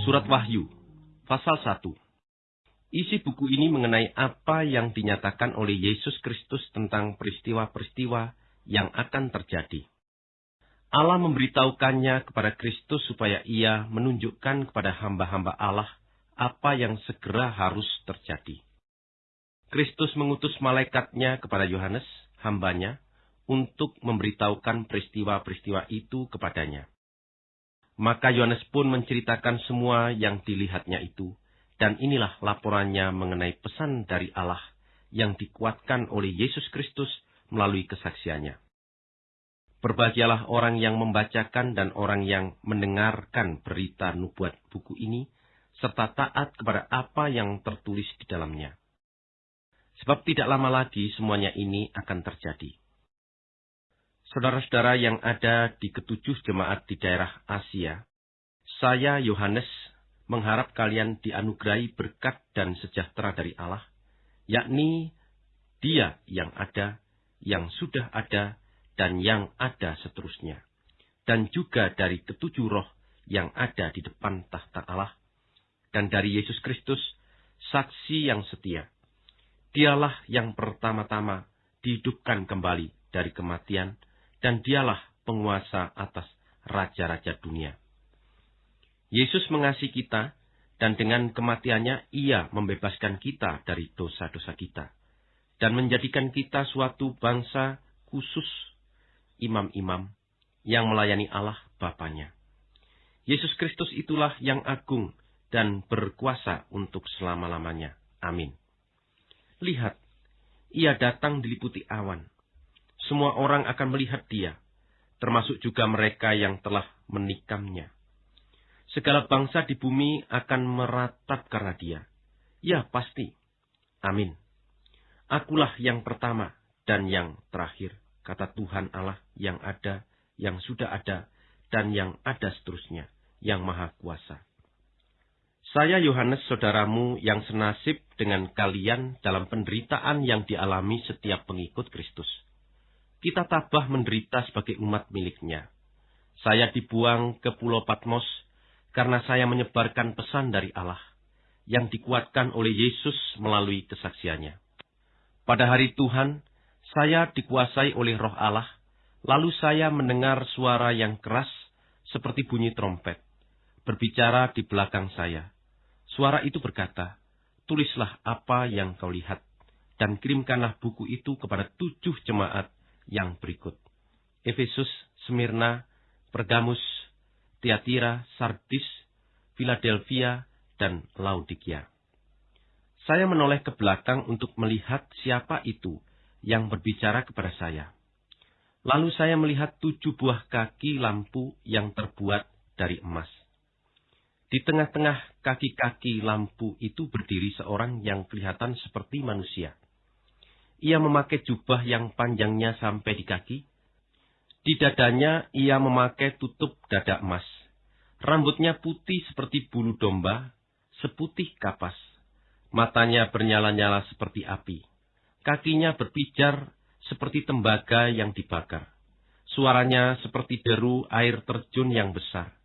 Surat Wahyu, pasal 1. Isi buku ini mengenai apa yang dinyatakan oleh Yesus Kristus tentang peristiwa-peristiwa yang akan terjadi. Allah memberitahukannya kepada Kristus supaya ia menunjukkan kepada hamba-hamba Allah apa yang segera harus terjadi. Kristus mengutus malaikatnya kepada Yohanes, hambanya, untuk memberitahukan peristiwa-peristiwa itu kepadanya. Maka Yohanes pun menceritakan semua yang dilihatnya itu, dan inilah laporannya mengenai pesan dari Allah yang dikuatkan oleh Yesus Kristus melalui kesaksiannya. Berbahagialah orang yang membacakan dan orang yang mendengarkan berita nubuat buku ini, serta taat kepada apa yang tertulis di dalamnya. Sebab tidak lama lagi semuanya ini akan terjadi. Saudara-saudara yang ada di ketujuh jemaat di daerah Asia, saya Yohanes mengharap kalian dianugerahi berkat dan sejahtera dari Allah, yakni Dia yang ada, yang sudah ada, dan yang ada seterusnya, dan juga dari ketujuh roh yang ada di depan tahta Allah, dan dari Yesus Kristus, saksi yang setia. Dialah yang pertama-tama dihidupkan kembali dari kematian, dan dialah penguasa atas raja-raja dunia. Yesus mengasihi kita, dan dengan kematiannya ia membebaskan kita dari dosa-dosa kita, dan menjadikan kita suatu bangsa khusus imam-imam yang melayani Allah Bapaknya. Yesus Kristus itulah yang agung dan berkuasa untuk selama-lamanya. Amin. Lihat, ia datang diliputi awan. Semua orang akan melihat dia, termasuk juga mereka yang telah menikamnya. Segala bangsa di bumi akan meratap karena dia. Ya, pasti. Amin. Akulah yang pertama dan yang terakhir, kata Tuhan Allah yang ada, yang sudah ada, dan yang ada seterusnya, yang maha kuasa. Saya Yohanes saudaramu yang senasib dengan kalian dalam penderitaan yang dialami setiap pengikut Kristus. Kita tabah menderita sebagai umat miliknya. Saya dibuang ke pulau Patmos karena saya menyebarkan pesan dari Allah yang dikuatkan oleh Yesus melalui kesaksiannya. Pada hari Tuhan, saya dikuasai oleh roh Allah, lalu saya mendengar suara yang keras seperti bunyi trompet, berbicara di belakang saya Suara itu berkata, Tulislah apa yang kau lihat, dan kirimkanlah buku itu kepada tujuh jemaat yang berikut. Efesus, Smyrna, Pergamus, Tiatira, Sardis, Philadelphia, dan Laodikia. Saya menoleh ke belakang untuk melihat siapa itu yang berbicara kepada saya. Lalu saya melihat tujuh buah kaki lampu yang terbuat dari emas. Di tengah-tengah kaki-kaki lampu itu berdiri seorang yang kelihatan seperti manusia. Ia memakai jubah yang panjangnya sampai di kaki. Di dadanya ia memakai tutup dada emas. Rambutnya putih seperti bulu domba, seputih kapas. Matanya bernyala-nyala seperti api. Kakinya berpijar seperti tembaga yang dibakar. Suaranya seperti deru air terjun yang besar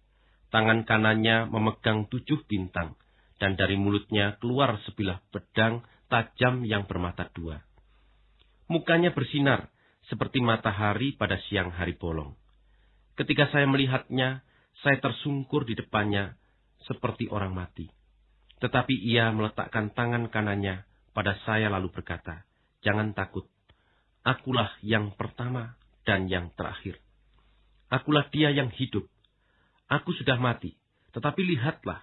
Tangan kanannya memegang tujuh bintang, dan dari mulutnya keluar sebilah pedang tajam yang bermata dua. Mukanya bersinar seperti matahari pada siang hari bolong. Ketika saya melihatnya, saya tersungkur di depannya seperti orang mati. Tetapi ia meletakkan tangan kanannya pada saya lalu berkata, Jangan takut, akulah yang pertama dan yang terakhir. Akulah dia yang hidup. Aku sudah mati, tetapi lihatlah,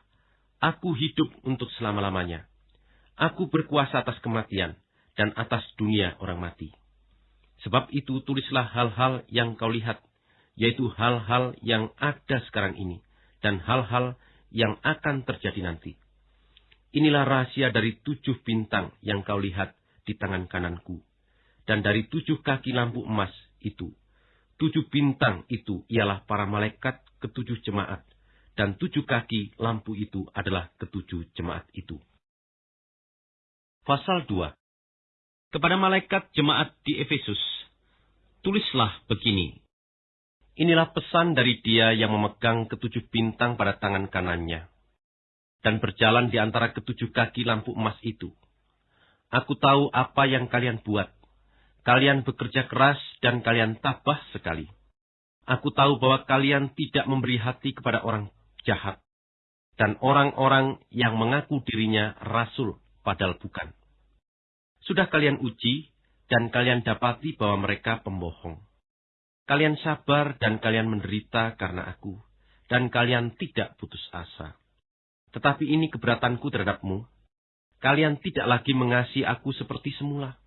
aku hidup untuk selama-lamanya. Aku berkuasa atas kematian dan atas dunia orang mati. Sebab itu tulislah hal-hal yang kau lihat, yaitu hal-hal yang ada sekarang ini, dan hal-hal yang akan terjadi nanti. Inilah rahasia dari tujuh bintang yang kau lihat di tangan kananku, dan dari tujuh kaki lampu emas itu. Tujuh bintang itu ialah para malaikat ketujuh jemaat, dan tujuh kaki lampu itu adalah ketujuh jemaat itu. Pasal 2 Kepada malaikat jemaat di Efesus, tulislah begini. Inilah pesan dari dia yang memegang ketujuh bintang pada tangan kanannya. dan berjalan di antara ketujuh kaki lampu emas itu. Aku tahu apa yang kalian buat. Kalian bekerja keras dan kalian tabah sekali. Aku tahu bahwa kalian tidak memberi hati kepada orang jahat dan orang-orang yang mengaku dirinya rasul padahal bukan. Sudah kalian uji dan kalian dapati bahwa mereka pembohong. Kalian sabar dan kalian menderita karena aku, dan kalian tidak putus asa. Tetapi ini keberatanku terhadapmu. Kalian tidak lagi mengasihi aku seperti semula.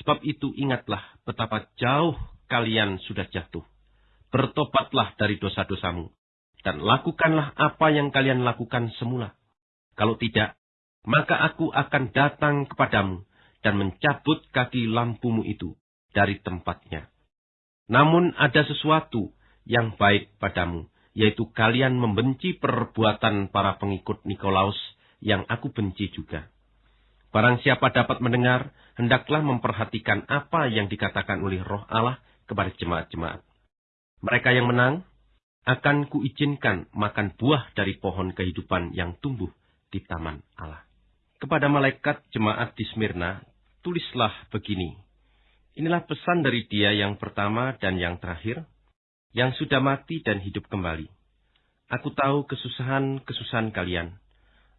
Sebab itu ingatlah betapa jauh kalian sudah jatuh. Bertobatlah dari dosa-dosamu, dan lakukanlah apa yang kalian lakukan semula. Kalau tidak, maka aku akan datang kepadamu dan mencabut kaki lampumu itu dari tempatnya. Namun ada sesuatu yang baik padamu, yaitu kalian membenci perbuatan para pengikut Nikolaus yang aku benci juga. Barang siapa dapat mendengar, hendaklah memperhatikan apa yang dikatakan oleh roh Allah kepada jemaat-jemaat. Mereka yang menang, akan kuizinkan makan buah dari pohon kehidupan yang tumbuh di taman Allah. Kepada malaikat jemaat di Smyrna, tulislah begini. Inilah pesan dari dia yang pertama dan yang terakhir, yang sudah mati dan hidup kembali. Aku tahu kesusahan-kesusahan kalian.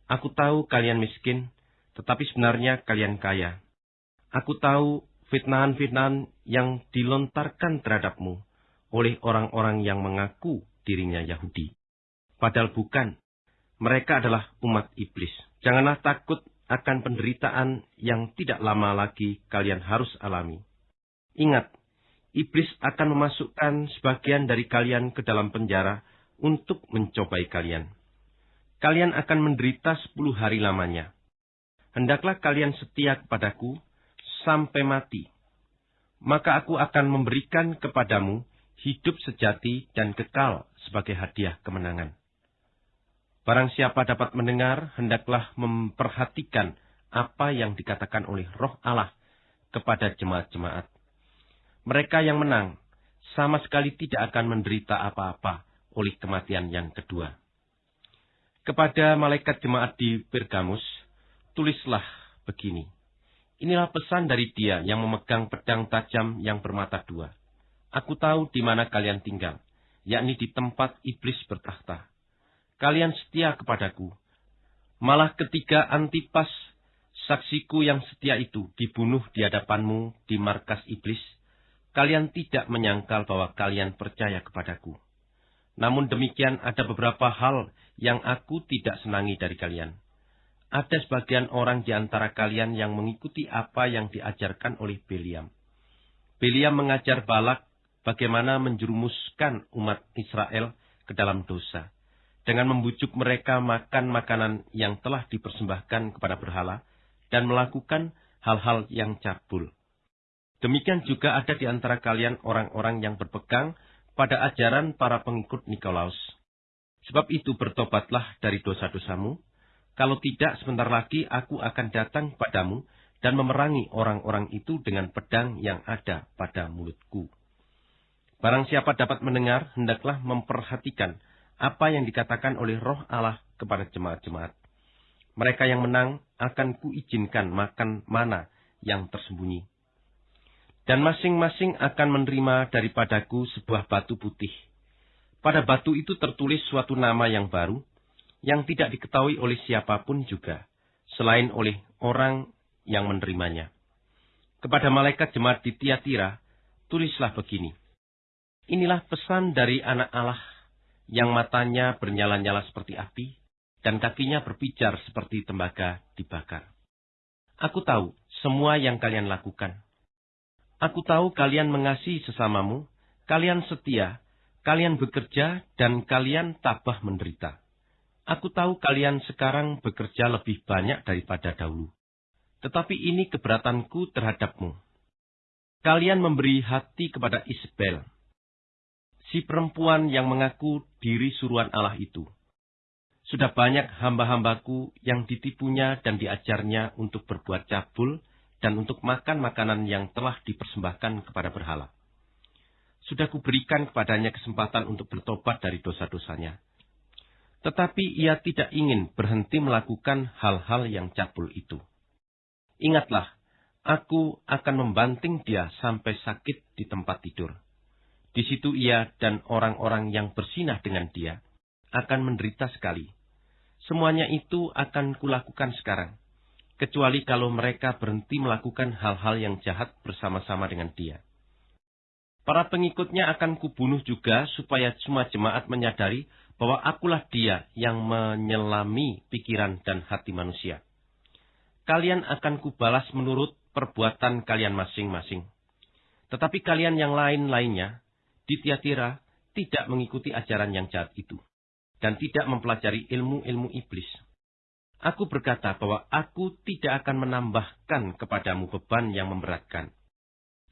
Aku tahu kalian miskin, tetapi sebenarnya kalian kaya. Aku tahu fitnahan-fitnahan yang dilontarkan terhadapmu oleh orang-orang yang mengaku dirinya Yahudi. Padahal bukan. Mereka adalah umat iblis. Janganlah takut akan penderitaan yang tidak lama lagi kalian harus alami. Ingat, iblis akan memasukkan sebagian dari kalian ke dalam penjara untuk mencobai kalian. Kalian akan menderita sepuluh hari lamanya. Hendaklah kalian setia kepadaku sampai mati. Maka aku akan memberikan kepadamu hidup sejati dan kekal sebagai hadiah kemenangan. Barang siapa dapat mendengar, hendaklah memperhatikan apa yang dikatakan oleh roh Allah kepada jemaat-jemaat. Mereka yang menang sama sekali tidak akan menderita apa-apa oleh kematian yang kedua. Kepada malaikat jemaat di Pergamus, tulislah begini. Inilah pesan dari dia yang memegang pedang tajam yang bermata dua. Aku tahu di mana kalian tinggal, yakni di tempat iblis bertahta. Kalian setia kepadaku. Malah ketika Antipas, saksiku yang setia itu, dibunuh di hadapanmu di markas iblis, kalian tidak menyangkal bahwa kalian percaya kepadaku. Namun demikian ada beberapa hal yang aku tidak senangi dari kalian. Ada sebagian orang di antara kalian yang mengikuti apa yang diajarkan oleh Beliam. Beliam mengajar Balak bagaimana menjerumuskan umat Israel ke dalam dosa. Dengan membujuk mereka makan makanan yang telah dipersembahkan kepada berhala dan melakukan hal-hal yang cabul. Demikian juga ada di antara kalian orang-orang yang berpegang pada ajaran para pengikut Nikolaus. Sebab itu bertobatlah dari dosa-dosamu, kalau tidak sebentar lagi aku akan datang padamu dan memerangi orang-orang itu dengan pedang yang ada pada mulutku. Barang siapa dapat mendengar, hendaklah memperhatikan apa yang dikatakan oleh roh Allah kepada jemaat-jemaat. Mereka yang menang akan kuizinkan makan mana yang tersembunyi dan masing-masing akan menerima daripadaku sebuah batu putih. Pada batu itu tertulis suatu nama yang baru, yang tidak diketahui oleh siapa pun juga, selain oleh orang yang menerimanya. Kepada malaikat jemaat di Tiatira, tulislah begini. Inilah pesan dari anak Allah, yang matanya bernyala-nyala seperti api, dan kakinya berpijar seperti tembaga dibakar. Aku tahu semua yang kalian lakukan Aku tahu kalian mengasihi sesamamu, kalian setia, kalian bekerja, dan kalian tabah menderita. Aku tahu kalian sekarang bekerja lebih banyak daripada dahulu. Tetapi ini keberatanku terhadapmu. Kalian memberi hati kepada Isabel, si perempuan yang mengaku diri suruhan Allah itu. Sudah banyak hamba-hambaku yang ditipunya dan diajarnya untuk berbuat cabul, dan untuk makan makanan yang telah dipersembahkan kepada berhala. Sudah kuberikan kepadanya kesempatan untuk bertobat dari dosa-dosanya. Tetapi ia tidak ingin berhenti melakukan hal-hal yang cabul itu. Ingatlah, aku akan membanting dia sampai sakit di tempat tidur. Di situ ia dan orang-orang yang bersinah dengan dia akan menderita sekali. Semuanya itu akan kulakukan sekarang, kecuali kalau mereka berhenti melakukan hal-hal yang jahat bersama-sama dengan dia. Para pengikutnya akan kubunuh juga supaya semua jemaat menyadari bahwa akulah dia yang menyelami pikiran dan hati manusia. Kalian akan kubalas menurut perbuatan kalian masing-masing. Tetapi kalian yang lain-lainnya di Tiatira tidak mengikuti ajaran yang jahat itu dan tidak mempelajari ilmu-ilmu iblis. Aku berkata bahwa aku tidak akan menambahkan kepadamu beban yang memberatkan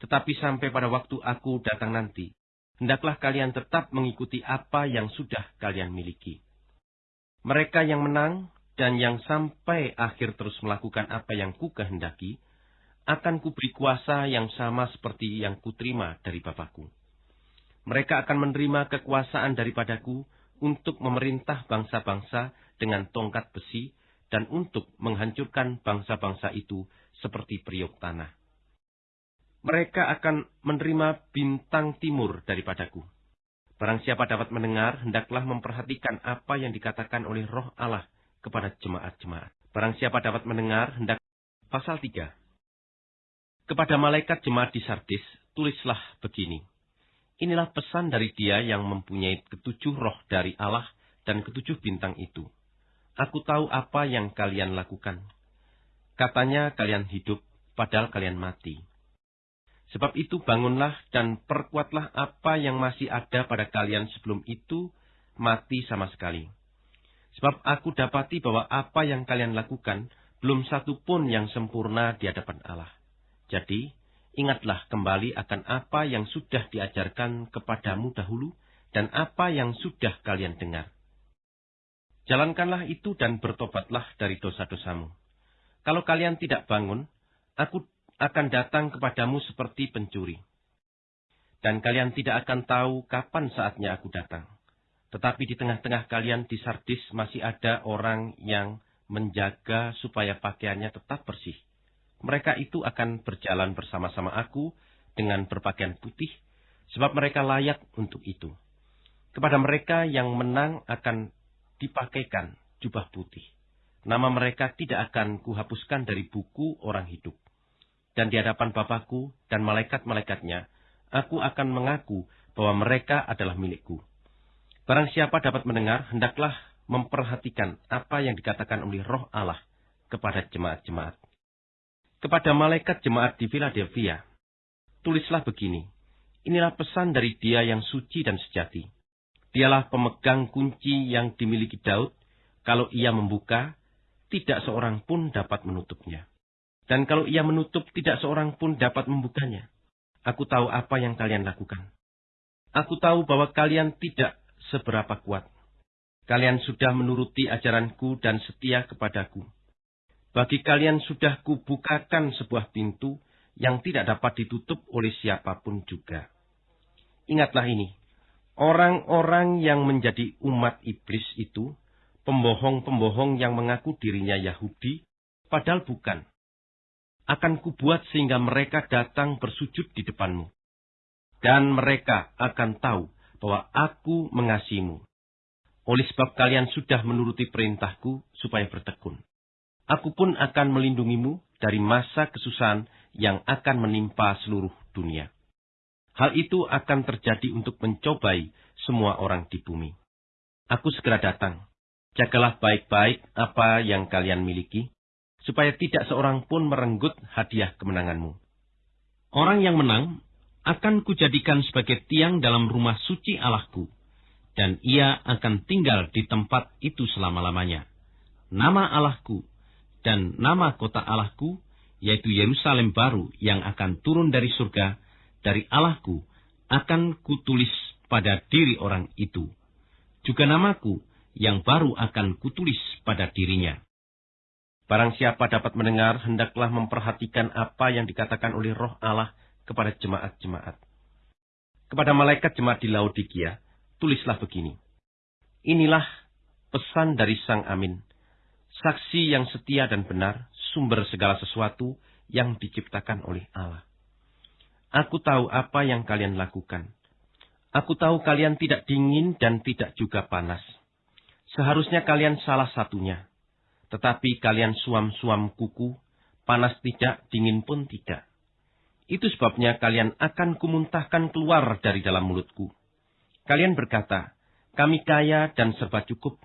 tetapi sampai pada waktu aku datang nanti, hendaklah kalian tetap mengikuti apa yang sudah kalian miliki. Mereka yang menang dan yang sampai akhir terus melakukan apa yang ku kehendaki, akan kuberi kuasa yang sama seperti yang kuterima dari Bapakku. Mereka akan menerima kekuasaan daripadaku untuk memerintah bangsa-bangsa dengan tongkat besi dan untuk menghancurkan bangsa-bangsa itu seperti periuk tanah mereka akan menerima bintang timur daripadaku. Barang siapa dapat mendengar, hendaklah memperhatikan apa yang dikatakan oleh roh Allah kepada jemaat-jemaat. Barang siapa dapat mendengar, hendak... Pasal 3. Kepada malaikat jemaat di Sardis, tulislah begini. Inilah pesan dari dia yang mempunyai ketujuh roh dari Allah dan ketujuh bintang itu. Aku tahu apa yang kalian lakukan. Katanya kalian hidup, padahal kalian mati. Sebab itu bangunlah dan perkuatlah apa yang masih ada pada kalian sebelum itu mati sama sekali. Sebab aku dapati bahwa apa yang kalian lakukan belum satu pun yang sempurna di hadapan Allah. Jadi, ingatlah kembali akan apa yang sudah diajarkan kepadamu dahulu dan apa yang sudah kalian dengar. Jalankanlah itu dan bertobatlah dari dosa-dosamu. Kalau kalian tidak bangun, aku akan datang kepadamu seperti pencuri. Dan kalian tidak akan tahu kapan saatnya aku datang. Tetapi di tengah-tengah kalian di Sardis masih ada orang yang menjaga supaya pakaiannya tetap bersih. Mereka itu akan berjalan bersama-sama aku dengan berpakaian putih, sebab mereka layak untuk itu. Kepada mereka yang menang akan dipakaikan jubah putih. Nama mereka tidak akan kuhapuskan dari buku orang hidup dan di hadapan Bapakku dan malaikat-malaikatnya, aku akan mengaku bahwa mereka adalah milikku. Barang siapa dapat mendengar, hendaklah memperhatikan apa yang dikatakan oleh roh Allah kepada jemaat-jemaat. Kepada malaikat jemaat di Philadelphia, tulislah begini, inilah pesan dari dia yang suci dan sejati. Dialah pemegang kunci yang dimiliki Daud, kalau ia membuka, tidak seorang pun dapat menutupnya. Dan kalau ia menutup, tidak seorang pun dapat membukanya. Aku tahu apa yang kalian lakukan. Aku tahu bahwa kalian tidak seberapa kuat. Kalian sudah menuruti ajaranku dan setia kepadaku. Bagi kalian sudah kubukakan sebuah pintu yang tidak dapat ditutup oleh siapa pun juga. Ingatlah ini, orang-orang yang menjadi umat iblis itu, pembohong-pembohong yang mengaku dirinya Yahudi, padahal bukan akan kubuat sehingga mereka datang bersujud di depanmu. Dan mereka akan tahu bahwa aku mengasihimu. Oleh sebab kalian sudah menuruti perintahku supaya bertekun. Aku pun akan melindungimu dari masa kesusahan yang akan menimpa seluruh dunia. Hal itu akan terjadi untuk mencobai semua orang di bumi. Aku segera datang. Jagalah baik-baik apa yang kalian miliki, supaya tidak seorang pun merenggut hadiah kemenanganmu. Orang yang menang akan kujadikan sebagai tiang dalam rumah suci Allahku, dan ia akan tinggal di tempat itu selama-lamanya. Nama Allahku dan nama kota Allahku, yaitu Yerusalem baru yang akan turun dari surga, dari Allahku, akan kutulis pada diri orang itu. Juga namaku yang baru akan kutulis pada dirinya. Barang siapa dapat mendengar, hendaklah memperhatikan apa yang dikatakan oleh roh Allah kepada jemaat-jemaat. Kepada malaikat jemaat di Laodikia, tulislah begini. Inilah pesan dari Sang Amin, saksi yang setia dan benar, sumber segala sesuatu yang diciptakan oleh Allah. Aku tahu apa yang kalian lakukan. Aku tahu kalian tidak dingin dan tidak juga panas. Seharusnya kalian salah satunya. Tetapi kalian suam-suam kuku, panas tidak, dingin pun tidak. Itu sebabnya kalian akan kumuntahkan keluar dari dalam mulutku. Kalian berkata, kami kaya dan serba cukup.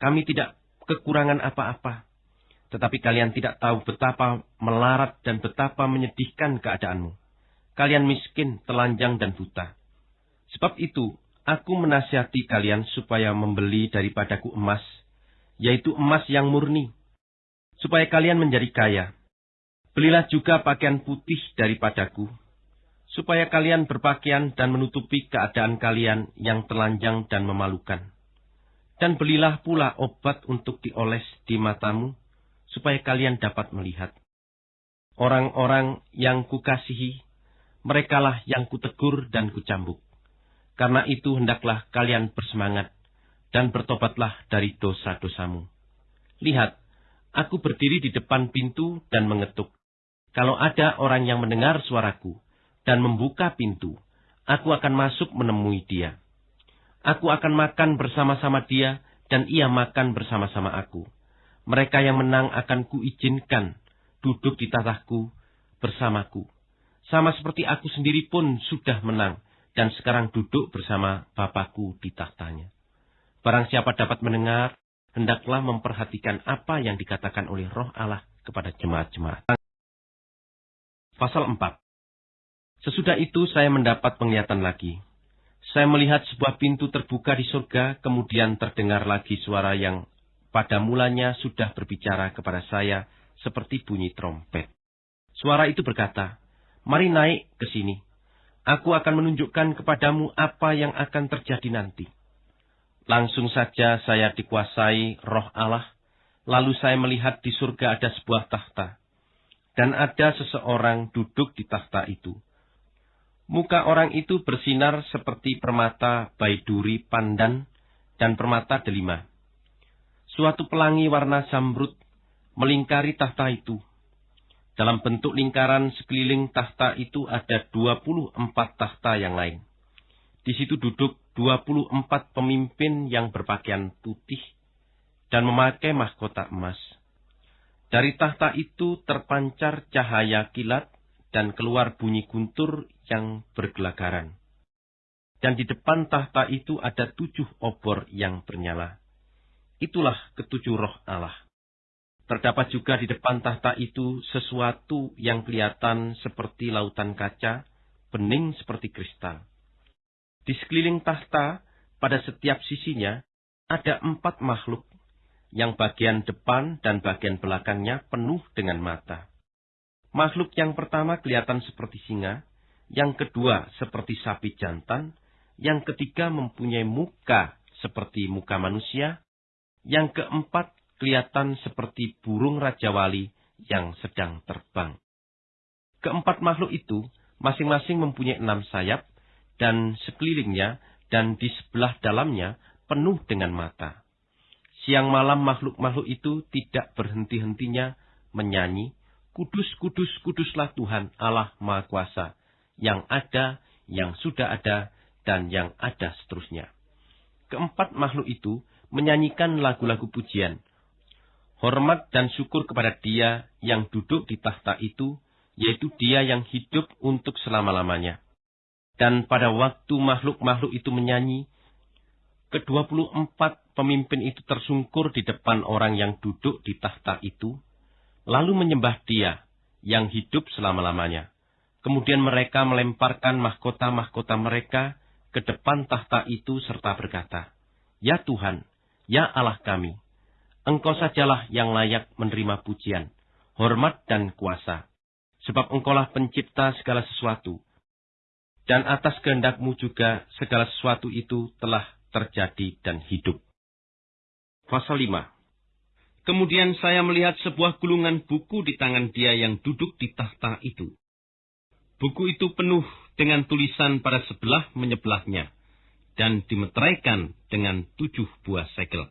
Kami tidak kekurangan apa-apa. Tetapi kalian tidak tahu betapa melarat dan betapa menyedihkan keadaanmu. Kalian miskin, telanjang, dan buta. Sebab itu, aku menasihati kalian supaya membeli daripadaku emas, yaitu emas yang murni, supaya kalian menjadi kaya. Belilah juga pakaian putih daripadaku, supaya kalian berpakaian dan menutupi keadaan kalian yang telanjang dan memalukan. Dan belilah pula obat untuk dioles di matamu, supaya kalian dapat melihat. Orang-orang yang kukasihi, merekalah yang kutegur dan kucambuk. Karena itu hendaklah kalian bersemangat dan bertobatlah dari dosa-dosamu. Lihat, aku berdiri di depan pintu dan mengetuk. Kalau ada orang yang mendengar suaraku dan membuka pintu, aku akan masuk menemui dia. Aku akan makan bersama-sama dia dan ia makan bersama-sama aku. Mereka yang menang akan kuizinkan duduk di tatahku bersamaku. Sama seperti aku sendiri pun sudah menang dan sekarang duduk bersama Bapakku di tahtanya. Barang siapa dapat mendengar, hendaklah memperhatikan apa yang dikatakan oleh roh Allah kepada jemaat-jemaat. Pasal 4 Sesudah itu saya mendapat penglihatan lagi. Saya melihat sebuah pintu terbuka di surga, kemudian terdengar lagi suara yang pada mulanya sudah berbicara kepada saya seperti bunyi trompet. Suara itu berkata, Mari naik ke sini Aku akan menunjukkan kepadamu apa yang akan terjadi nanti. Langsung saja saya dikuasai roh Allah, lalu saya melihat di surga ada sebuah tahta. Dan ada seseorang duduk di tahta itu. Muka orang itu bersinar seperti permata baiduri pandan dan permata delima. Suatu pelangi warna zamrud melingkari tahta itu dalam bentuk lingkaran sekeliling tahta itu ada 24 tahta yang lain. Di situ duduk 24 pemimpin yang berpakaian putih dan memakai mahkota emas. Dari tahta itu terpancar cahaya kilat dan keluar bunyi guntur yang bergelagaran. Dan di depan tahta itu ada tujuh obor yang bernyala. Itulah ketujuh roh Allah. Terdapat juga di depan tahta itu sesuatu yang kelihatan seperti lautan kaca, bening seperti kristal. Di sekeliling tahta, pada setiap sisinya, ada empat makhluk, yang bagian depan dan bagian belakangnya penuh dengan mata. Makhluk yang pertama kelihatan seperti singa, yang kedua seperti sapi jantan, yang ketiga mempunyai muka seperti muka manusia, yang keempat kelihatan seperti burung Raja Wali yang sedang terbang. Keempat makhluk itu masing-masing mempunyai enam sayap dan sekelilingnya dan di sebelah dalamnya penuh dengan mata. Siang malam makhluk-makhluk itu tidak berhenti-hentinya menyanyi, Kudus, kudus, kuduslah Tuhan Allah Maha Kuasa, yang ada, yang sudah ada, dan yang ada seterusnya. Keempat makhluk itu menyanyikan lagu-lagu pujian, hormat dan syukur kepada dia yang duduk di tahta itu, yaitu dia yang hidup untuk selama-lamanya. Dan pada waktu makhluk-makhluk itu menyanyi, kedua puluh empat pemimpin itu tersungkur di depan orang yang duduk di tahta itu, lalu menyembah dia yang hidup selama-lamanya. Kemudian mereka melemparkan mahkota-mahkota mereka ke depan tahta itu serta berkata, Ya Tuhan, ya Allah kami, Engkau sajalah yang layak menerima pujian, hormat dan kuasa. Sebab engkaulah pencipta segala sesuatu. Dan atas kehendakmu juga segala sesuatu itu telah terjadi dan hidup. Pasal 5 Kemudian saya melihat sebuah gulungan buku di tangan dia yang duduk di tahta itu. Buku itu penuh dengan tulisan pada sebelah menyebelahnya, dan dimeteraikan dengan tujuh buah segel.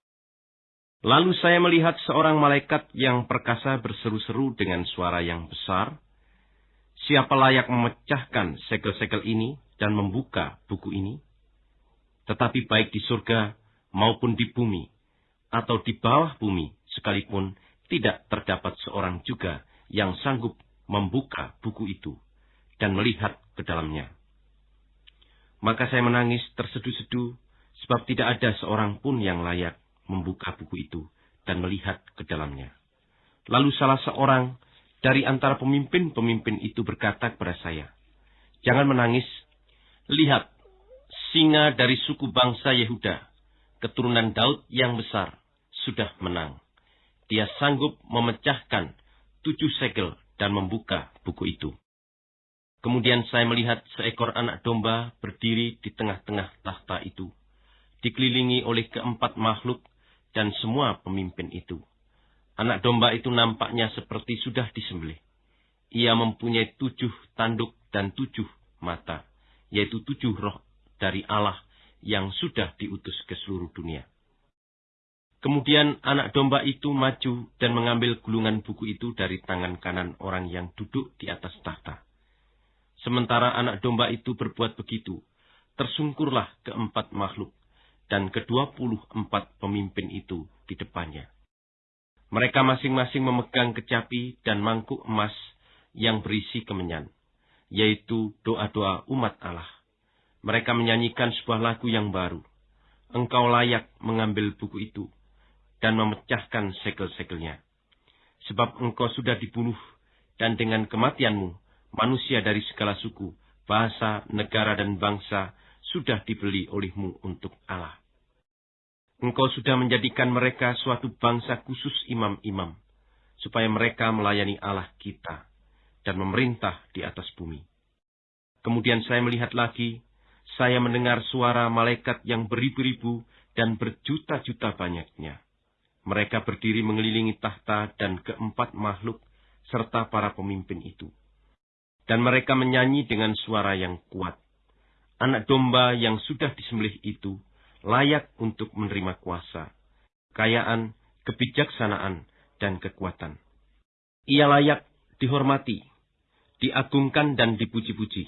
Lalu saya melihat seorang malaikat yang perkasa berseru-seru dengan suara yang besar. Siapa layak memecahkan segel-segel ini dan membuka buku ini? Tetapi baik di surga maupun di bumi, atau di bawah bumi sekalipun, tidak terdapat seorang juga yang sanggup membuka buku itu dan melihat ke dalamnya. Maka saya menangis terseduh-seduh, sebab tidak ada seorang pun yang layak membuka buku itu dan melihat ke dalamnya. Lalu salah seorang dari antara pemimpin-pemimpin itu berkata kepada saya, Jangan menangis, lihat, singa dari suku bangsa Yehuda, keturunan Daud yang besar, sudah menang. Dia sanggup memecahkan tujuh segel dan membuka buku itu. Kemudian saya melihat seekor anak domba berdiri di tengah-tengah tahta itu, dikelilingi oleh keempat makhluk dan semua pemimpin itu. Anak domba itu nampaknya seperti sudah disembelih. Ia mempunyai tujuh tanduk dan tujuh mata, yaitu tujuh roh dari Allah yang sudah diutus ke seluruh dunia. Kemudian anak domba itu maju dan mengambil gulungan buku itu dari tangan kanan orang yang duduk di atas tahta. Sementara anak domba itu berbuat begitu, tersungkurlah keempat makhluk dan kedua puluh empat pemimpin itu di depannya. Mereka masing-masing memegang kecapi dan mangkuk emas yang berisi kemenyan, yaitu doa-doa umat Allah. Mereka menyanyikan sebuah lagu yang baru. Engkau layak mengambil buku itu dan memecahkan segel-segelnya. Sebab engkau sudah dibunuh, dan dengan kematianmu, manusia dari segala suku, bahasa, negara, dan bangsa sudah dibeli olehmu untuk Allah. Engkau sudah menjadikan mereka suatu bangsa khusus imam-imam, supaya mereka melayani Allah kita dan memerintah di atas bumi. Kemudian saya melihat lagi, saya mendengar suara malaikat yang beribu-ribu dan berjuta-juta banyaknya mereka berdiri mengelilingi tahta dan keempat makhluk serta para pemimpin itu. Dan mereka menyanyi dengan suara yang kuat. Anak domba yang sudah disembelih itu layak untuk menerima kuasa, kekayaan, kebijaksanaan, dan kekuatan. Ia layak dihormati, diagungkan, dan dipuji-puji.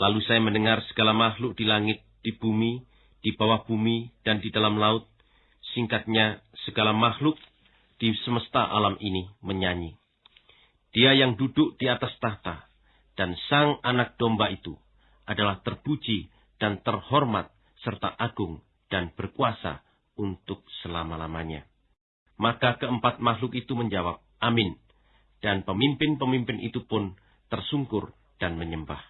Lalu saya mendengar segala makhluk di langit, di bumi, di bawah bumi, dan di dalam laut Singkatnya, segala makhluk di semesta alam ini menyanyi. Dia yang duduk di atas tahta dan sang anak domba itu adalah terpuji dan terhormat serta agung dan berkuasa untuk selama-lamanya. Maka keempat makhluk itu menjawab, Amin. Dan pemimpin-pemimpin itu pun tersungkur dan menyembah.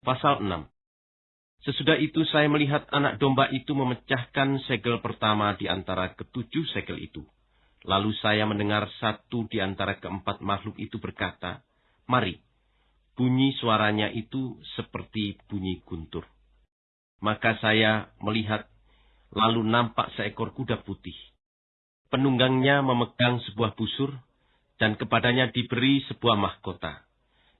Pasal 6 Sesudah itu saya melihat anak domba itu memecahkan segel pertama di antara ketujuh segel itu. Lalu saya mendengar satu di antara keempat makhluk itu berkata, Mari, bunyi suaranya itu seperti bunyi guntur. Maka saya melihat, lalu nampak seekor kuda putih. Penunggangnya memegang sebuah busur, dan kepadanya diberi sebuah mahkota.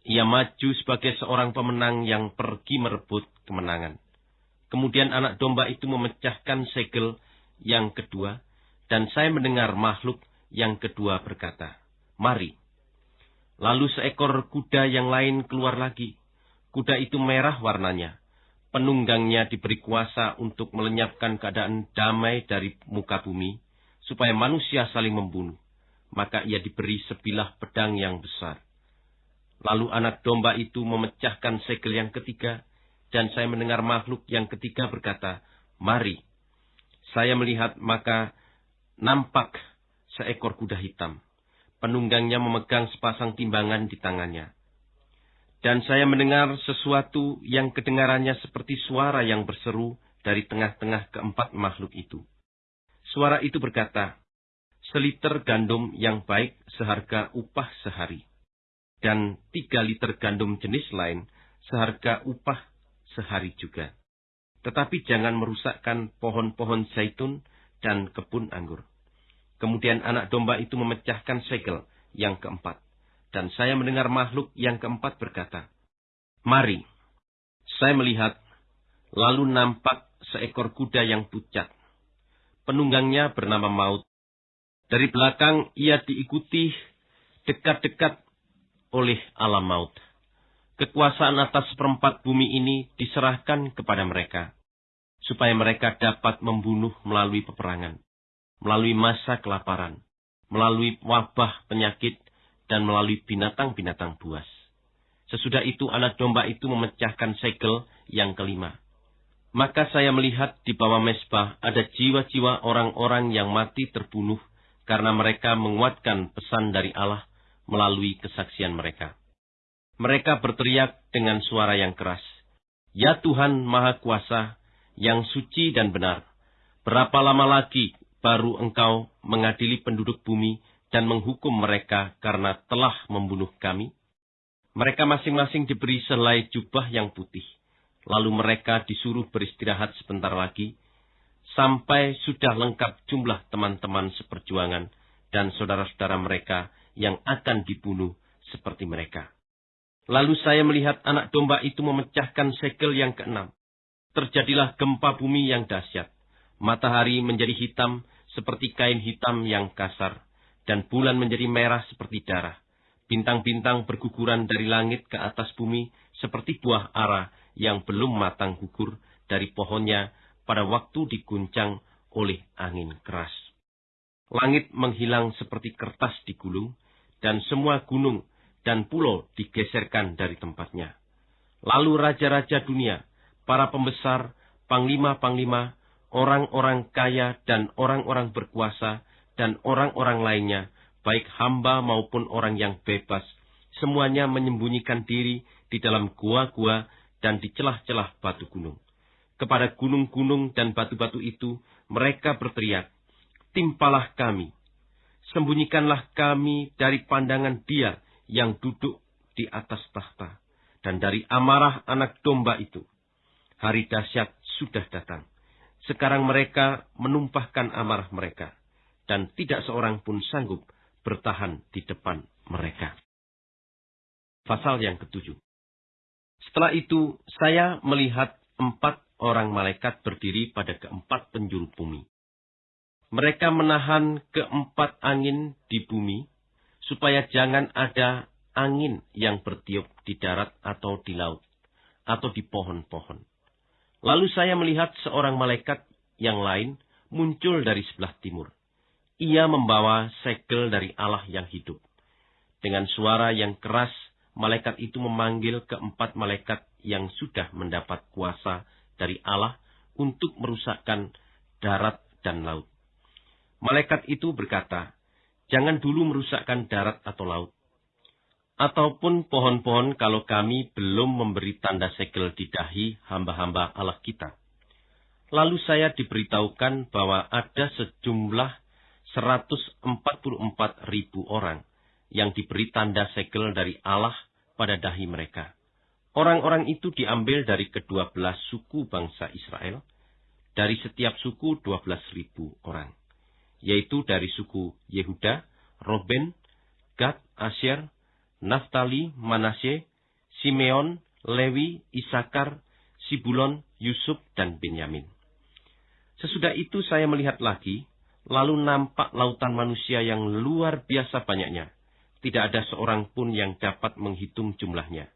Ia maju sebagai seorang pemenang yang pergi merebut kemenangan. Kemudian anak domba itu memecahkan segel yang kedua, dan saya mendengar makhluk yang kedua berkata, Mari. Lalu seekor kuda yang lain keluar lagi. Kuda itu merah warnanya. Penunggangnya diberi kuasa untuk melenyapkan keadaan damai dari muka bumi, supaya manusia saling membunuh. Maka ia diberi sebilah pedang yang besar. Lalu anak domba itu memecahkan segel yang ketiga, dan saya mendengar makhluk yang ketiga berkata, Mari. Saya melihat maka nampak seekor kuda hitam. Penunggangnya memegang sepasang timbangan di tangannya. Dan saya mendengar sesuatu yang kedengarannya seperti suara yang berseru dari tengah-tengah keempat makhluk itu. Suara itu berkata, Seliter gandum yang baik seharga upah sehari dan tiga liter gandum jenis lain seharga upah sehari juga. Tetapi jangan merusakkan pohon-pohon zaitun dan kebun anggur. Kemudian anak domba itu memecahkan segel yang keempat. Dan saya mendengar makhluk yang keempat berkata, Mari, saya melihat, lalu nampak seekor kuda yang pucat. penunggangnya bernama Maut. Dari belakang ia diikuti dekat-dekat oleh alam maut. Kekuasaan atas seperempat bumi ini diserahkan kepada mereka, supaya mereka dapat membunuh melalui peperangan, melalui masa kelaparan, melalui wabah penyakit, dan melalui binatang-binatang buas. Sesudah itu anak domba itu memecahkan segel yang kelima. Maka saya melihat di bawah mesbah ada jiwa-jiwa orang-orang yang mati terbunuh karena mereka menguatkan pesan dari Allah melalui kesaksian mereka. Mereka berteriak dengan suara yang keras, Ya Tuhan Maha Kuasa, yang suci dan benar, berapa lama lagi baru engkau mengadili penduduk bumi dan menghukum mereka karena telah membunuh kami? Mereka masing-masing diberi selai jubah yang putih. Lalu mereka disuruh beristirahat sebentar lagi, sampai sudah lengkap jumlah teman-teman seperjuangan dan saudara-saudara mereka yang akan dibunuh seperti mereka. Lalu saya melihat anak domba itu memecahkan segel yang keenam. Terjadilah gempa bumi yang dahsyat. Matahari menjadi hitam seperti kain hitam yang kasar, dan bulan menjadi merah seperti darah. Bintang-bintang berguguran dari langit ke atas bumi seperti buah ara yang belum matang gugur dari pohonnya pada waktu diguncang oleh angin keras. Langit menghilang seperti kertas digulung, dan semua gunung dan pulau digeserkan dari tempatnya. Lalu raja-raja dunia, para pembesar, panglima-panglima, orang-orang kaya dan orang-orang berkuasa, dan orang-orang lainnya, baik hamba maupun orang yang bebas, semuanya menyembunyikan diri di dalam gua-gua dan di celah-celah batu gunung kepada gunung-gunung dan batu-batu itu, mereka berteriak, Timpalah kami, sembunyikanlah kami dari pandangan dia yang duduk di atas tahta, dan dari amarah anak domba itu. Hari dahsyat sudah datang. Sekarang mereka menumpahkan amarah mereka, dan tidak seorang pun sanggup bertahan di depan mereka. Pasal yang ketujuh. Setelah itu, saya melihat empat orang malaikat berdiri pada keempat penjuru bumi. Mereka menahan keempat angin di bumi, supaya jangan ada angin yang bertiup di darat atau di laut, atau di pohon-pohon. Lalu saya melihat seorang malaikat yang lain muncul dari sebelah timur. Ia membawa segel dari Allah yang hidup. Dengan suara yang keras, malaikat itu memanggil keempat malaikat yang sudah mendapat kuasa dari Allah untuk merusakkan darat dan laut. Malaikat itu berkata, jangan dulu merusakkan darat atau laut. Ataupun pohon-pohon kalau kami belum memberi tanda segel di dahi hamba-hamba Allah kita. Lalu saya diberitahukan bahwa ada sejumlah 144 ribu orang yang diberi tanda segel dari Allah pada dahi mereka. Orang-orang itu diambil dari kedua belas suku bangsa Israel, dari setiap suku dua belas ribu orang, yaitu dari suku Yehuda, Roben, Gad, Asyer, Naftali, Manasye, Simeon, Lewi, Isakar, Sibulon, Yusuf, dan Benyamin. Sesudah itu saya melihat lagi, lalu nampak lautan manusia yang luar biasa banyaknya. Tidak ada seorang pun yang dapat menghitung jumlahnya.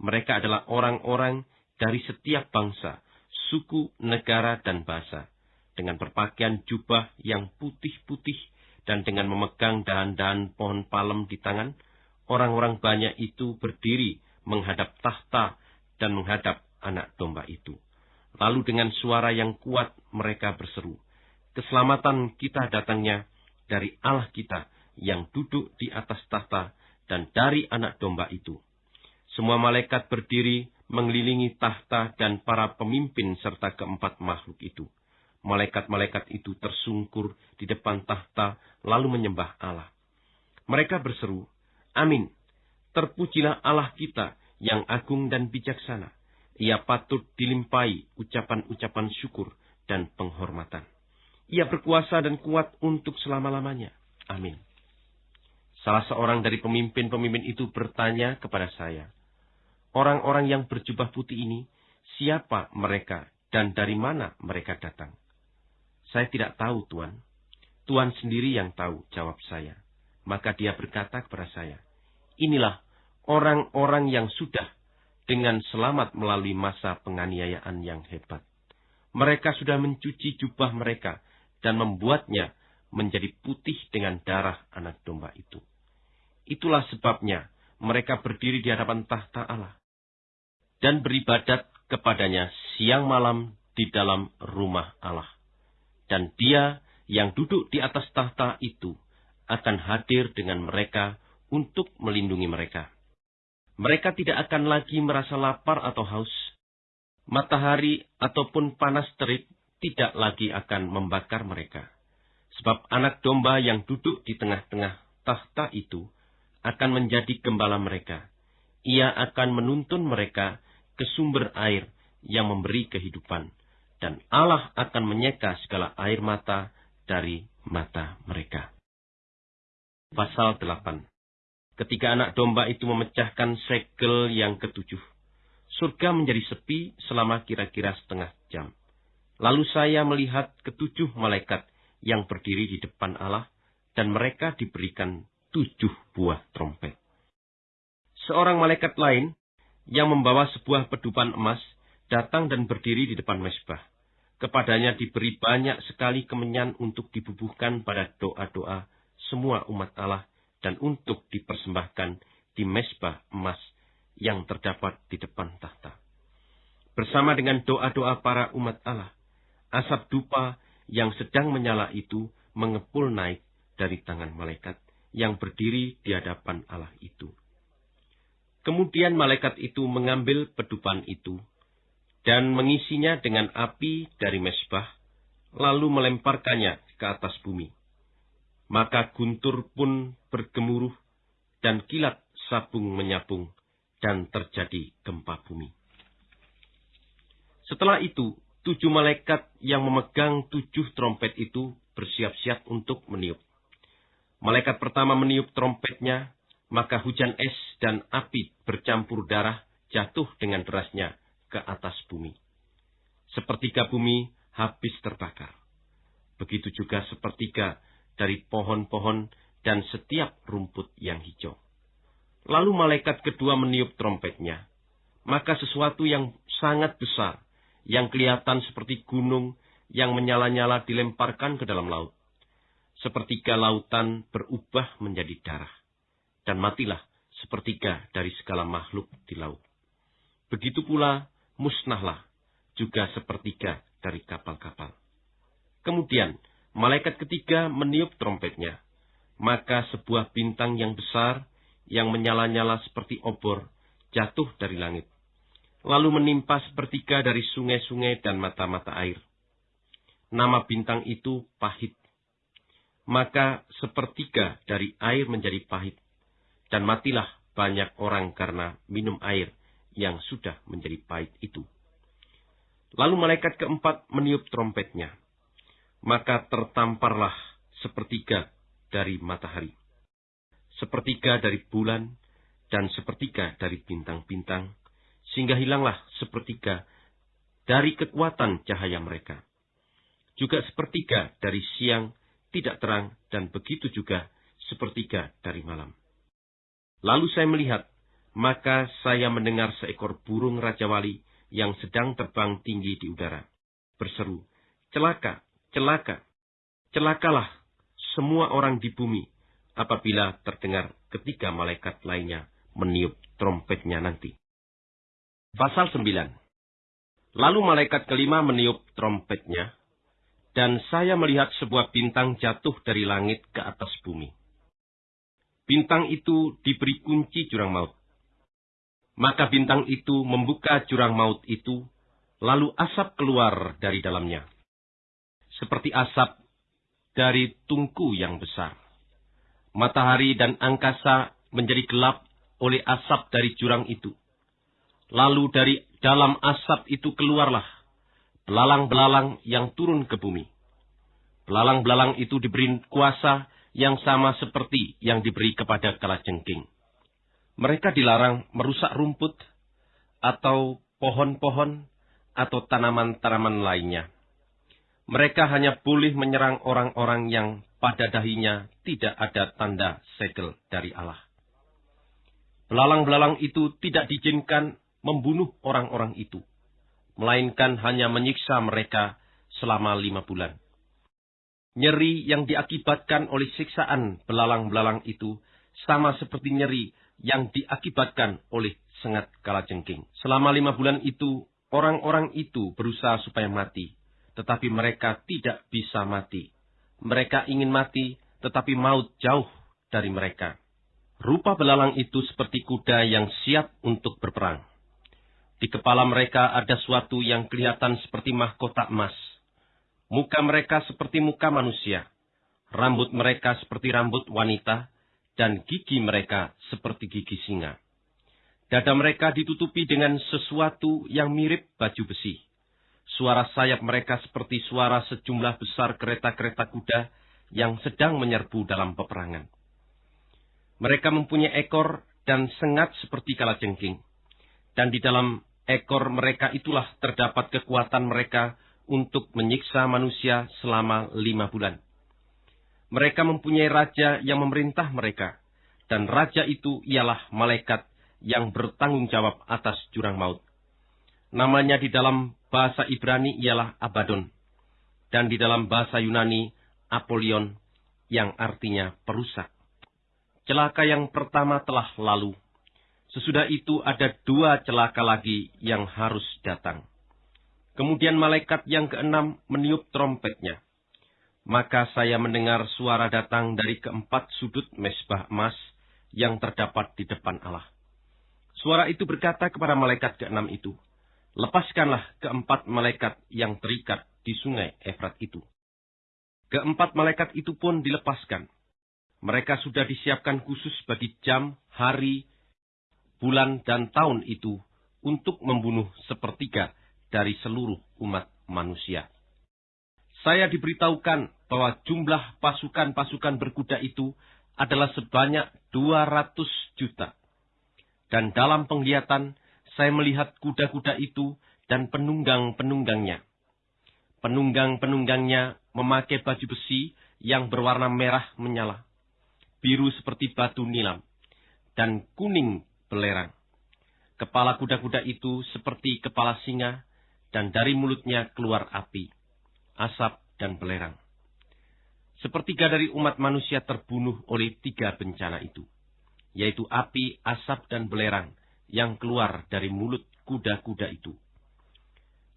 Mereka adalah orang-orang dari setiap bangsa, suku, negara, dan bahasa, dengan berpakaian jubah yang putih-putih dan dengan memegang dahan-dahan pohon palem di tangan, orang-orang banyak itu berdiri menghadap tahta dan menghadap anak domba itu. Lalu dengan suara yang kuat mereka berseru, Keselamatan kita datangnya dari Allah kita yang duduk di atas tahta dan dari anak domba itu. Semua malaikat berdiri mengelilingi tahta dan para pemimpin serta keempat makhluk itu. Malaikat-malaikat itu tersungkur di depan tahta lalu menyembah Allah. Mereka berseru, Amin. Terpujilah Allah kita yang agung dan bijaksana. Ia patut dilimpai ucapan-ucapan syukur dan penghormatan. Ia berkuasa dan kuat untuk selama-lamanya. Amin. Salah seorang dari pemimpin-pemimpin itu bertanya kepada saya, Orang-orang yang berjubah putih ini, siapa mereka dan dari mana mereka datang? Saya tidak tahu, Tuan. Tuhan sendiri yang tahu, jawab saya. Maka dia berkata kepada saya, Inilah orang-orang yang sudah dengan selamat melalui masa penganiayaan yang hebat. Mereka sudah mencuci jubah mereka dan membuatnya menjadi putih dengan darah anak domba itu. Itulah sebabnya mereka berdiri di hadapan tahta Allah dan beribadat kepadanya siang malam di dalam rumah Allah. Dan dia yang duduk di atas tahta itu akan hadir dengan mereka untuk melindungi mereka. Mereka tidak akan lagi merasa lapar atau haus. Matahari ataupun panas terik tidak lagi akan membakar mereka. Sebab anak domba yang duduk di tengah-tengah tahta itu akan menjadi gembala mereka. Ia akan menuntun mereka ke sumber air yang memberi kehidupan. Dan Allah akan menyeka segala air mata dari mata mereka. Pasal 8 Ketika anak domba itu memecahkan segel yang ketujuh, surga menjadi sepi selama kira-kira setengah jam. Lalu saya melihat ketujuh malaikat yang berdiri di depan Allah, dan mereka diberikan tujuh buah trompet. Seorang malaikat lain yang membawa sebuah pedupan emas datang dan berdiri di depan mesbah. Kepadanya diberi banyak sekali kemenyan untuk dibubuhkan pada doa-doa semua umat Allah dan untuk dipersembahkan di mesbah emas yang terdapat di depan tahta. Bersama dengan doa-doa para umat Allah, asap dupa yang sedang menyala itu mengepul naik dari tangan malaikat yang berdiri di hadapan Allah itu. Kemudian malaikat itu mengambil pedupan itu dan mengisinya dengan api dari mesbah, lalu melemparkannya ke atas bumi. Maka guntur pun bergemuruh dan kilat sabung menyabung dan terjadi gempa bumi. Setelah itu, tujuh malaikat yang memegang tujuh trompet itu bersiap-siap untuk meniup. Malaikat pertama meniup trompetnya, maka hujan es dan api bercampur darah jatuh dengan derasnya ke atas bumi. Sepertiga bumi habis terbakar. Begitu juga sepertiga dari pohon-pohon dan setiap rumput yang hijau. Lalu malaikat kedua meniup trompetnya. Maka sesuatu yang sangat besar, yang kelihatan seperti gunung yang menyala-nyala dilemparkan ke dalam laut. Sepertiga lautan berubah menjadi darah dan matilah sepertiga dari segala makhluk di laut. Begitu pula musnahlah juga sepertiga dari kapal-kapal. Kemudian malaikat ketiga meniup trompetnya, maka sebuah bintang yang besar yang menyala-nyala seperti obor jatuh dari langit, lalu menimpa sepertiga dari sungai-sungai dan mata-mata air. Nama bintang itu pahit. Maka sepertiga dari air menjadi pahit, dan matilah banyak orang karena minum air yang sudah menjadi pahit itu. Lalu malaikat keempat meniup trompetnya. Maka tertamparlah sepertiga dari matahari, sepertiga dari bulan, dan sepertiga dari bintang-bintang, sehingga hilanglah sepertiga dari kekuatan cahaya mereka. Juga sepertiga dari siang tidak terang, dan begitu juga sepertiga dari malam. Lalu saya melihat, maka saya mendengar seekor burung Raja Wali yang sedang terbang tinggi di udara. Berseru, celaka, celaka, celakalah semua orang di bumi apabila terdengar ketiga malaikat lainnya meniup trompetnya nanti. Pasal 9 Lalu malaikat kelima meniup trompetnya, dan saya melihat sebuah bintang jatuh dari langit ke atas bumi. Bintang itu diberi kunci jurang maut. Maka bintang itu membuka jurang maut itu, lalu asap keluar dari dalamnya. Seperti asap dari tungku yang besar. Matahari dan angkasa menjadi gelap oleh asap dari jurang itu. Lalu dari dalam asap itu keluarlah belalang-belalang yang turun ke bumi. Belalang-belalang itu diberi kuasa yang sama seperti yang diberi kepada kalajengking. Mereka dilarang merusak rumput atau pohon-pohon atau tanaman-tanaman lainnya. Mereka hanya boleh menyerang orang-orang yang pada dahinya tidak ada tanda segel dari Allah. Belalang-belalang itu tidak diizinkan membunuh orang-orang itu, melainkan hanya menyiksa mereka selama lima bulan. Nyeri yang diakibatkan oleh siksaan belalang-belalang itu sama seperti nyeri yang diakibatkan oleh sengat kalajengking. Selama lima bulan itu, orang-orang itu berusaha supaya mati, tetapi mereka tidak bisa mati. Mereka ingin mati, tetapi maut jauh dari mereka. Rupa belalang itu seperti kuda yang siap untuk berperang. Di kepala mereka ada suatu yang kelihatan seperti mahkota emas. Muka mereka seperti muka manusia. Rambut mereka seperti rambut wanita, dan gigi mereka seperti gigi singa. Dada mereka ditutupi dengan sesuatu yang mirip baju besi. Suara sayap mereka seperti suara sejumlah besar kereta-kereta kuda yang sedang menyerbu dalam peperangan. Mereka mempunyai ekor dan sengat seperti kalajengking. Dan di dalam ekor mereka itulah terdapat kekuatan mereka untuk menyiksa manusia selama lima bulan. Mereka mempunyai raja yang memerintah mereka, dan raja itu ialah malaikat yang bertanggung jawab atas jurang maut. Namanya di dalam bahasa Ibrani ialah Abaddon, dan di dalam bahasa Yunani Apolion, yang artinya perusak. Celaka yang pertama telah lalu. Sesudah itu ada dua celaka lagi yang harus datang. Kemudian malaikat yang keenam meniup trompetnya. Maka saya mendengar suara datang dari keempat sudut mesbah emas yang terdapat di depan Allah. Suara itu berkata kepada malaikat keenam itu, Lepaskanlah keempat malaikat yang terikat di sungai Efrat itu. Keempat malaikat itu pun dilepaskan mereka sudah disiapkan khusus bagi jam, hari, bulan, dan tahun itu untuk membunuh sepertiga dari seluruh umat manusia. Saya diberitahukan bahwa jumlah pasukan-pasukan berkuda itu adalah sebanyak 200 juta. Dan dalam penglihatan, saya melihat kuda-kuda itu dan penunggang-penunggangnya. Penunggang-penunggangnya memakai baju besi yang berwarna merah menyala biru seperti batu nilam, dan kuning belerang. Kepala kuda-kuda itu seperti kepala singa, dan dari mulutnya keluar api, asap, dan belerang. Sepertiga dari umat manusia terbunuh oleh tiga bencana itu, yaitu api, asap, dan belerang yang keluar dari mulut kuda-kuda itu.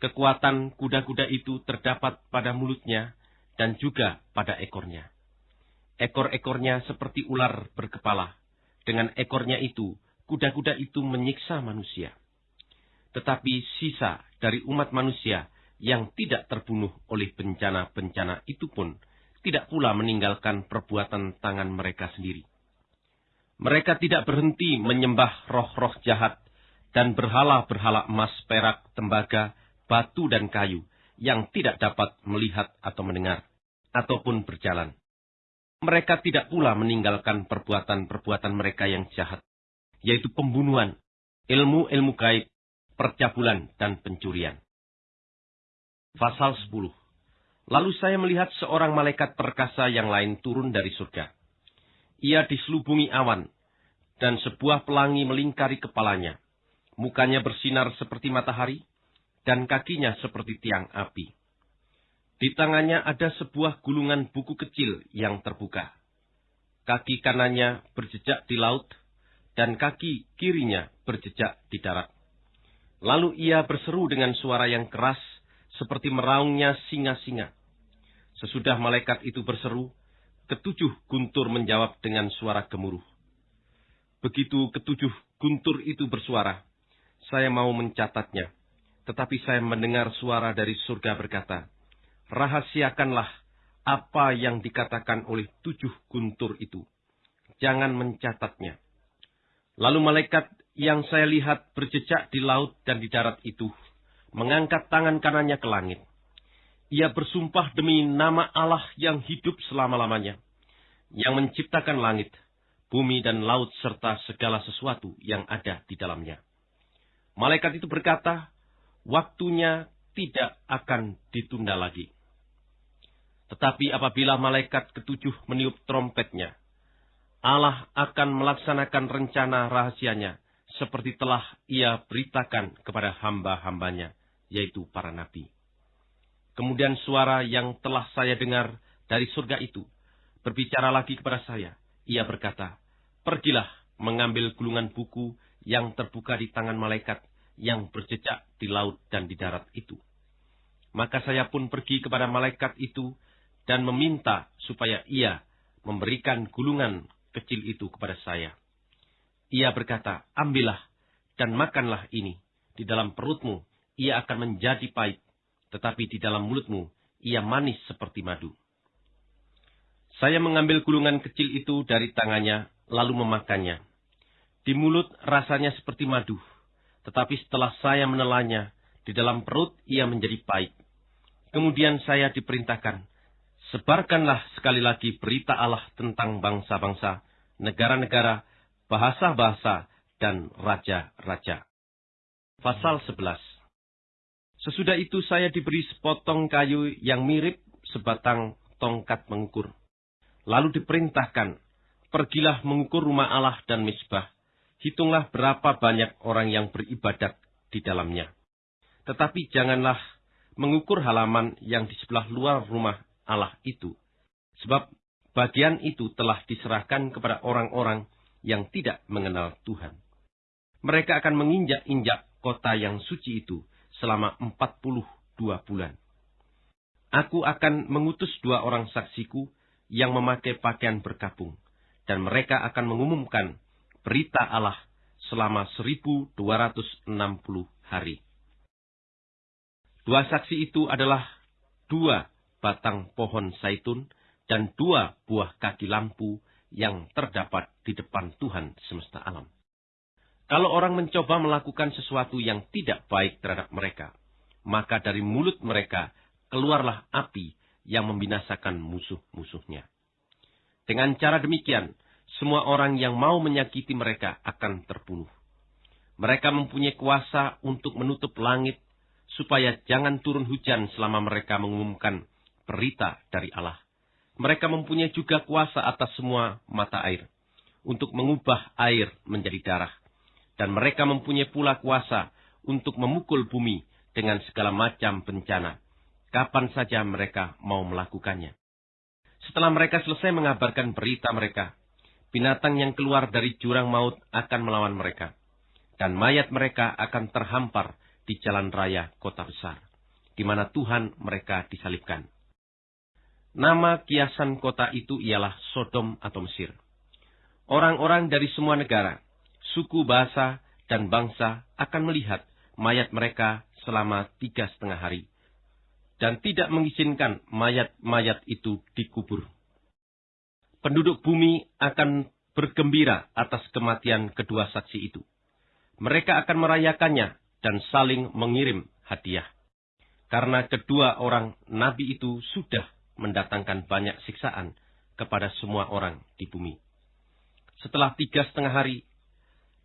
Kekuatan kuda-kuda itu terdapat pada mulutnya dan juga pada ekornya. Ekor-ekornya seperti ular berkepala. Dengan ekornya itu, kuda-kuda itu menyiksa manusia. Tetapi sisa dari umat manusia yang tidak terbunuh oleh bencana-bencana itu pun tidak pula meninggalkan perbuatan tangan mereka sendiri. Mereka tidak berhenti menyembah roh-roh jahat dan berhala-berhala emas, perak, tembaga, batu, dan kayu yang tidak dapat melihat atau mendengar, ataupun berjalan. Mereka tidak pula meninggalkan perbuatan-perbuatan mereka yang jahat, yaitu pembunuhan, ilmu-ilmu gaib, percabulan, dan pencurian. Pasal 10 Lalu saya melihat seorang malaikat perkasa yang lain turun dari surga. Ia diselubungi awan, dan sebuah pelangi melingkari kepalanya. Mukanya bersinar seperti matahari, dan kakinya seperti tiang api. Di tangannya ada sebuah gulungan buku kecil yang terbuka. Kaki kanannya berjejak di laut, dan kaki kirinya berjejak di darat. Lalu ia berseru dengan suara yang keras, seperti meraungnya singa-singa. Sesudah malaikat itu berseru, ketujuh guntur menjawab dengan suara gemuruh. Begitu ketujuh guntur itu bersuara, saya mau mencatatnya, tetapi saya mendengar suara dari surga berkata, rahasiakanlah apa yang dikatakan oleh tujuh guntur itu. Jangan mencatatnya. Lalu malaikat yang saya lihat berjejak di laut dan di darat itu, mengangkat tangan kanannya ke langit. Ia bersumpah demi nama Allah yang hidup selama-lamanya, yang menciptakan langit, bumi dan laut serta segala sesuatu yang ada di dalamnya. Malaikat itu berkata, waktunya tidak akan ditunda lagi. Tetapi apabila malaikat ketujuh meniup trompetnya, Allah akan melaksanakan rencana rahasianya seperti telah ia beritakan kepada hamba-hambanya, yaitu para nabi. Kemudian suara yang telah saya dengar dari surga itu berbicara lagi kepada saya. Ia berkata, Pergilah mengambil gulungan buku yang terbuka di tangan malaikat yang berjejak di laut dan di darat itu. Maka saya pun pergi kepada malaikat itu dan meminta supaya ia memberikan gulungan kecil itu kepada saya. Ia berkata, ambillah dan makanlah ini. Di dalam perutmu ia akan menjadi pahit, tetapi di dalam mulutmu ia manis seperti madu. Saya mengambil gulungan kecil itu dari tangannya, lalu memakannya. Di mulut rasanya seperti madu, tetapi setelah saya menelannya, di dalam perut ia menjadi pahit. Kemudian saya diperintahkan, Sebarkanlah sekali lagi berita Allah tentang bangsa-bangsa, negara-negara, bahasa-bahasa, dan raja-raja. Pasal 11 Sesudah itu saya diberi sepotong kayu yang mirip sebatang tongkat mengukur. Lalu diperintahkan, pergilah mengukur rumah Allah dan misbah. Hitunglah berapa banyak orang yang beribadat di dalamnya. Tetapi janganlah mengukur halaman yang di sebelah luar rumah Allah itu. Sebab bagian itu telah diserahkan kepada orang-orang yang tidak mengenal Tuhan. Mereka akan menginjak-injak kota yang suci itu selama 42 bulan. Aku akan mengutus dua orang saksiku yang memakai pakaian berkabung, dan mereka akan mengumumkan berita Allah selama 1260 hari. Dua saksi itu adalah dua batang pohon saitun, dan dua buah kaki lampu yang terdapat di depan Tuhan semesta alam. Kalau orang mencoba melakukan sesuatu yang tidak baik terhadap mereka, maka dari mulut mereka keluarlah api yang membinasakan musuh-musuhnya. Dengan cara demikian, semua orang yang mau menyakiti mereka akan terbunuh. Mereka mempunyai kuasa untuk menutup langit, supaya jangan turun hujan selama mereka mengumumkan berita dari Allah. Mereka mempunyai juga kuasa atas semua mata air, untuk mengubah air menjadi darah. Dan mereka mempunyai pula kuasa untuk memukul bumi dengan segala macam bencana, kapan saja mereka mau melakukannya. Setelah mereka selesai mengabarkan berita mereka, binatang yang keluar dari jurang maut akan melawan mereka, dan mayat mereka akan terhampar di jalan raya kota besar, di mana Tuhan mereka disalibkan. Nama kiasan kota itu ialah Sodom atau Mesir. Orang-orang dari semua negara, suku, bahasa, dan bangsa akan melihat mayat mereka selama tiga setengah hari, dan tidak mengizinkan mayat-mayat itu dikubur. Penduduk bumi akan bergembira atas kematian kedua saksi itu. Mereka akan merayakannya dan saling mengirim hadiah. Karena kedua orang nabi itu sudah mendatangkan banyak siksaan kepada semua orang di bumi. Setelah tiga setengah hari,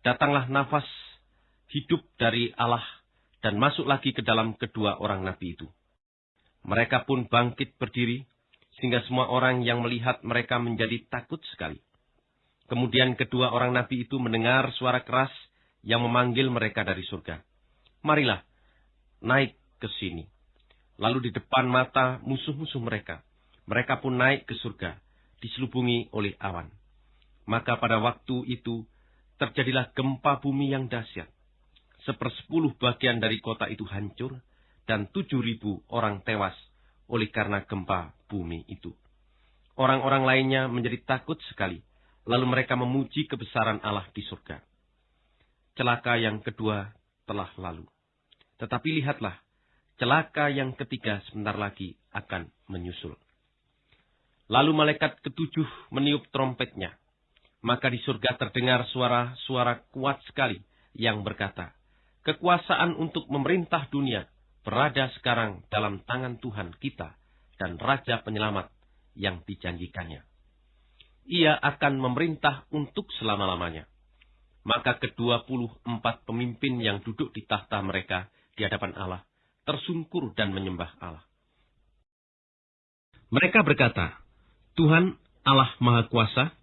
datanglah nafas hidup dari Allah dan masuk lagi ke dalam kedua orang nabi itu. Mereka pun bangkit berdiri, sehingga semua orang yang melihat mereka menjadi takut sekali. Kemudian kedua orang nabi itu mendengar suara keras yang memanggil mereka dari surga. Marilah, naik ke sini. Lalu di depan mata musuh-musuh mereka, mereka pun naik ke surga, diselubungi oleh awan. Maka pada waktu itu terjadilah gempa bumi yang dahsyat. Sepersepuluh bagian dari kota itu hancur, dan tujuh ribu orang tewas oleh karena gempa bumi itu. Orang-orang lainnya menjadi takut sekali, lalu mereka memuji kebesaran Allah di surga. Celaka yang kedua telah lalu. Tetapi lihatlah, celaka yang ketiga sebentar lagi akan menyusul. Lalu malaikat ketujuh meniup trompetnya. Maka di surga terdengar suara-suara kuat sekali yang berkata, Kekuasaan untuk memerintah dunia berada sekarang dalam tangan Tuhan kita dan Raja Penyelamat yang dijanjikannya. Ia akan memerintah untuk selama-lamanya. Maka kedua puluh empat pemimpin yang duduk di tahta mereka di hadapan Allah tersungkur dan menyembah Allah. Mereka berkata, Tuhan Allah Maha Kuasa,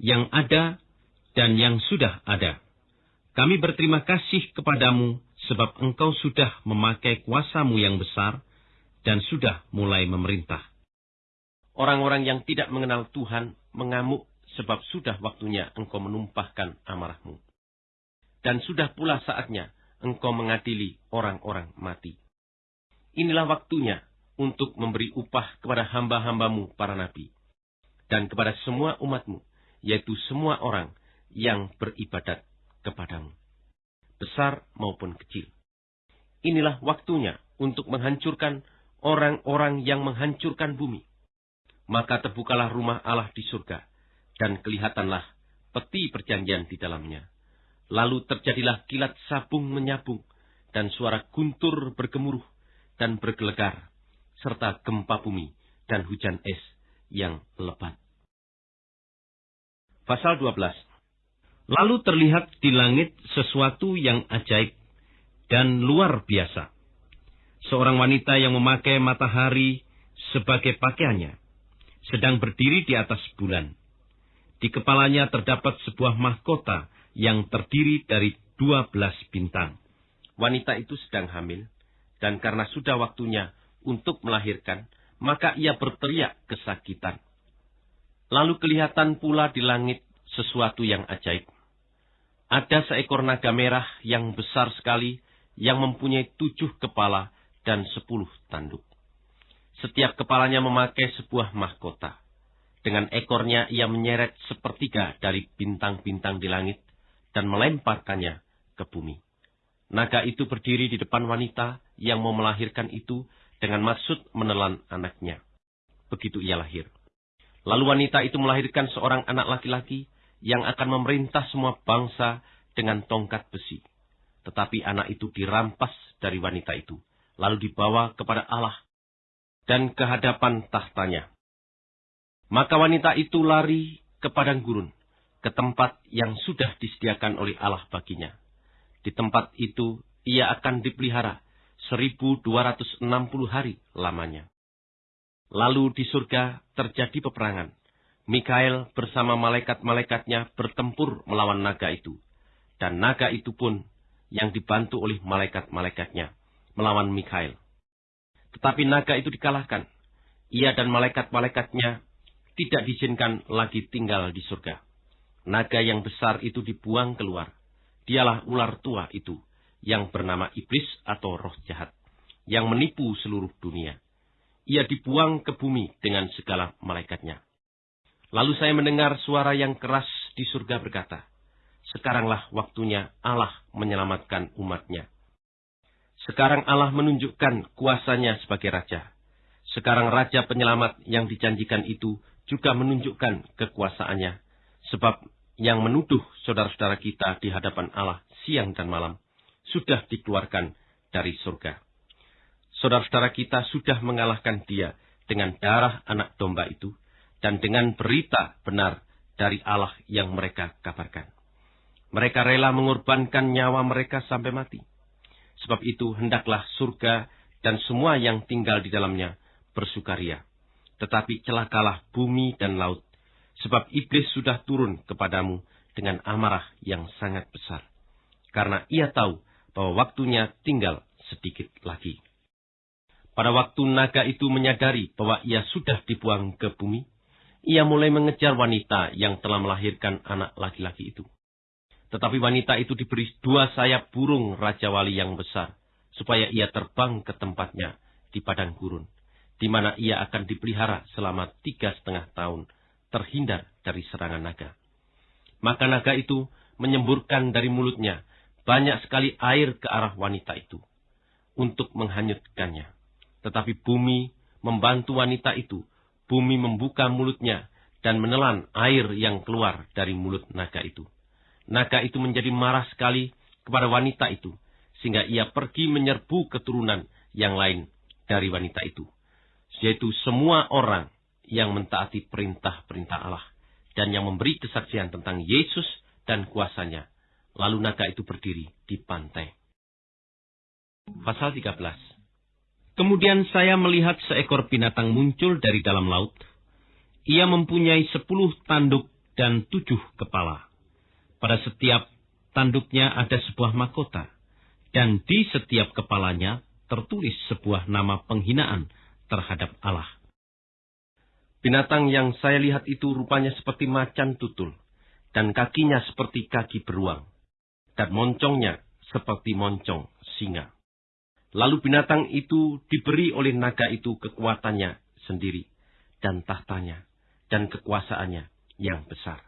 yang ada dan yang sudah ada. Kami berterima kasih kepadamu sebab engkau sudah memakai kuasamu yang besar dan sudah mulai memerintah. Orang-orang yang tidak mengenal Tuhan mengamuk sebab sudah waktunya engkau menumpahkan amarahmu. Dan sudah pula saatnya engkau mengadili orang-orang mati. Inilah waktunya untuk memberi upah kepada hamba-hambamu para nabi, dan kepada semua umatmu, yaitu semua orang yang beribadat kepadamu, besar maupun kecil. Inilah waktunya untuk menghancurkan orang-orang yang menghancurkan bumi. Maka terbukalah rumah Allah di surga, dan kelihatanlah peti perjanjian di dalamnya. Lalu terjadilah kilat sabung menyabung, dan suara guntur bergemuruh dan bergelegar, serta gempa bumi dan hujan es yang lebat. Pasal 12 Lalu terlihat di langit sesuatu yang ajaib dan luar biasa. Seorang wanita yang memakai matahari sebagai pakaiannya, sedang berdiri di atas bulan. Di kepalanya terdapat sebuah mahkota yang terdiri dari dua belas bintang. Wanita itu sedang hamil, dan karena sudah waktunya untuk melahirkan, maka ia berteriak kesakitan. Lalu kelihatan pula di langit sesuatu yang ajaib. Ada seekor naga merah yang besar sekali, yang mempunyai tujuh kepala dan sepuluh tanduk. Setiap kepalanya memakai sebuah mahkota. Dengan ekornya ia menyeret sepertiga dari bintang-bintang di langit dan melemparkannya ke bumi. Naga itu berdiri di depan wanita yang mau melahirkan itu dengan maksud menelan anaknya. Begitu ia lahir. Lalu wanita itu melahirkan seorang anak laki-laki yang akan memerintah semua bangsa dengan tongkat besi. Tetapi anak itu dirampas dari wanita itu, lalu dibawa kepada Allah dan ke hadapan tahtanya. Maka wanita itu lari ke padang gurun, ke tempat yang sudah disediakan oleh Allah baginya. Di tempat itu ia akan dipelihara 1260 hari lamanya. Lalu di surga terjadi peperangan. Mikael bersama malaikat-malaikatnya bertempur melawan naga itu. Dan naga itu pun yang dibantu oleh malaikat-malaikatnya melawan Mikael. Tetapi naga itu dikalahkan. Ia dan malaikat-malaikatnya tidak diizinkan lagi tinggal di surga. Naga yang besar itu dibuang keluar. Dialah ular tua itu yang bernama iblis atau roh jahat yang menipu seluruh dunia ia dibuang ke bumi dengan segala malaikatnya. Lalu saya mendengar suara yang keras di surga berkata, Sekaranglah waktunya Allah menyelamatkan umatnya. Sekarang Allah menunjukkan kuasanya sebagai Raja. Sekarang Raja penyelamat yang dijanjikan itu juga menunjukkan kekuasaannya. Sebab yang menuduh saudara-saudara kita di hadapan Allah siang dan malam sudah dikeluarkan dari surga saudara-saudara kita sudah mengalahkan dia dengan darah anak domba itu dan dengan berita benar dari Allah yang mereka kabarkan. Mereka rela mengorbankan nyawa mereka sampai mati. Sebab itu hendaklah surga dan semua yang tinggal di dalamnya bersukaria. Tetapi celakalah bumi dan laut, sebab iblis sudah turun kepadamu dengan amarah yang sangat besar. Karena ia tahu bahwa waktunya tinggal sedikit lagi. Pada waktu naga itu menyadari bahwa ia sudah dibuang ke bumi, ia mulai mengejar wanita yang telah melahirkan anak laki-laki itu. Tetapi wanita itu diberi dua sayap burung Raja Wali yang besar, supaya ia terbang ke tempatnya di padang gurun, di mana ia akan dipelihara selama tiga setengah tahun, terhindar dari serangan naga. Maka naga itu menyemburkan dari mulutnya banyak sekali air ke arah wanita itu, untuk menghanyutkannya. Tetapi bumi membantu wanita itu. Bumi membuka mulutnya dan menelan air yang keluar dari mulut naga itu. Naga itu menjadi marah sekali kepada wanita itu, sehingga ia pergi menyerbu keturunan yang lain dari wanita itu, yaitu semua orang yang mentaati perintah-perintah Allah dan yang memberi kesaksian tentang Yesus dan kuasanya. Lalu naga itu berdiri di pantai. Pasal 13 Kemudian saya melihat seekor binatang muncul dari dalam laut. Ia mempunyai sepuluh tanduk dan tujuh kepala. Pada setiap tanduknya ada sebuah mahkota, dan di setiap kepalanya tertulis sebuah nama penghinaan terhadap Allah. Binatang yang saya lihat itu rupanya seperti macan tutul, dan kakinya seperti kaki beruang, dan moncongnya seperti moncong singa. Lalu binatang itu diberi oleh naga itu kekuatannya sendiri, dan tahtanya, dan kekuasaannya yang besar.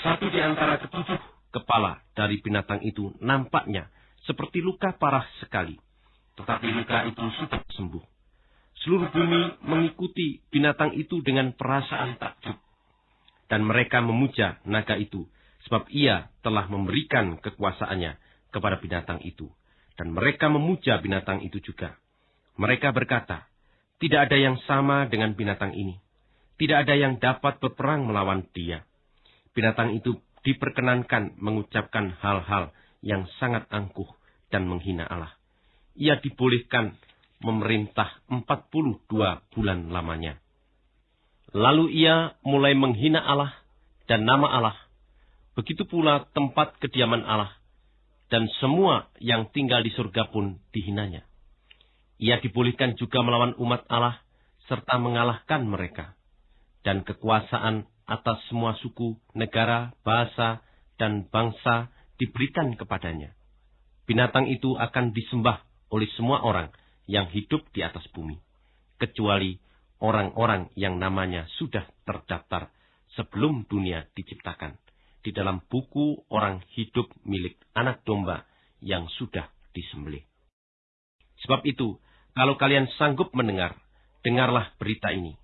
Satu di antara ketujuh kepala dari binatang itu nampaknya seperti luka parah sekali. Tetapi luka itu sudah sembuh. Seluruh bumi mengikuti binatang itu dengan perasaan takjub. Dan mereka memuja naga itu, sebab ia telah memberikan kekuasaannya kepada binatang itu. Dan mereka memuja binatang itu juga. Mereka berkata, tidak ada yang sama dengan binatang ini. Tidak ada yang dapat berperang melawan dia binatang itu diperkenankan mengucapkan hal-hal yang sangat angkuh dan menghina Allah. Ia dibolehkan memerintah 42 bulan lamanya. Lalu ia mulai menghina Allah dan nama Allah. Begitu pula tempat kediaman Allah dan semua yang tinggal di surga pun dihinanya. Ia dibolehkan juga melawan umat Allah serta mengalahkan mereka. Dan kekuasaan atas semua suku, negara, bahasa, dan bangsa diberikan kepadanya. Binatang itu akan disembah oleh semua orang yang hidup di atas bumi, kecuali orang-orang yang namanya sudah terdaftar sebelum dunia diciptakan di dalam buku orang hidup milik anak domba yang sudah disembelih. Sebab itu, kalau kalian sanggup mendengar, dengarlah berita ini.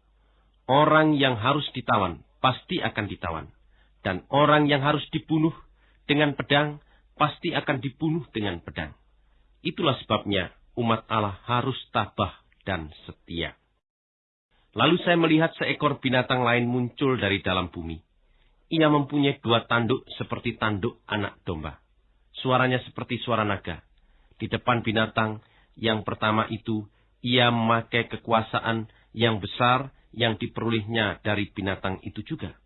Orang yang harus ditawan pasti akan ditawan. Dan orang yang harus dibunuh dengan pedang, pasti akan dibunuh dengan pedang. Itulah sebabnya umat Allah harus tabah dan setia. Lalu saya melihat seekor binatang lain muncul dari dalam bumi. Ia mempunyai dua tanduk seperti tanduk anak domba. Suaranya seperti suara naga. Di depan binatang yang pertama itu, ia memakai kekuasaan yang besar yang diperolehnya dari binatang itu juga.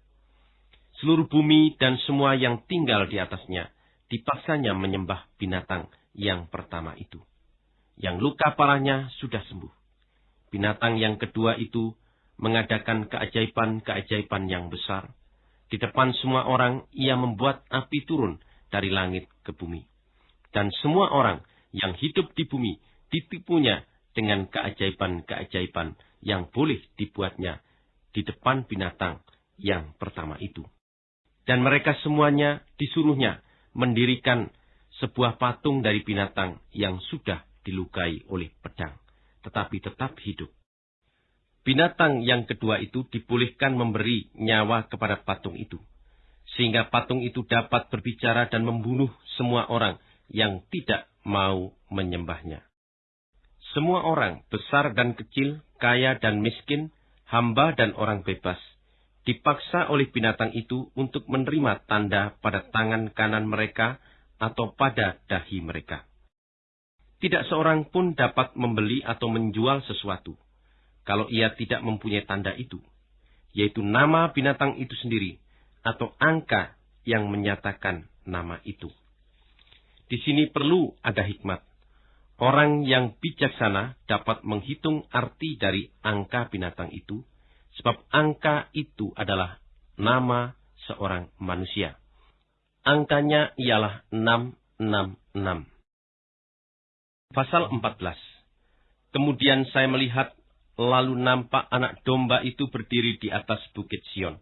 Seluruh bumi dan semua yang tinggal di atasnya dipaksanya menyembah binatang yang pertama itu. Yang luka parahnya sudah sembuh. Binatang yang kedua itu mengadakan keajaiban-keajaiban yang besar. Di depan semua orang, ia membuat api turun dari langit ke bumi. Dan semua orang yang hidup di bumi ditipunya dengan keajaiban-keajaiban yang boleh dibuatnya di depan binatang yang pertama itu. Dan mereka semuanya disuruhnya mendirikan sebuah patung dari binatang yang sudah dilukai oleh pedang, tetapi tetap hidup. Binatang yang kedua itu dibolehkan memberi nyawa kepada patung itu, sehingga patung itu dapat berbicara dan membunuh semua orang yang tidak mau menyembahnya. Semua orang, besar dan kecil, kaya dan miskin, hamba dan orang bebas, dipaksa oleh binatang itu untuk menerima tanda pada tangan kanan mereka atau pada dahi mereka. Tidak seorang pun dapat membeli atau menjual sesuatu kalau ia tidak mempunyai tanda itu, yaitu nama binatang itu sendiri atau angka yang menyatakan nama itu. Di sini perlu ada hikmat. Orang yang bijaksana dapat menghitung arti dari angka binatang itu, sebab angka itu adalah nama seorang manusia. Angkanya ialah 666. Pasal 14. Kemudian saya melihat lalu nampak anak domba itu berdiri di atas bukit Sion.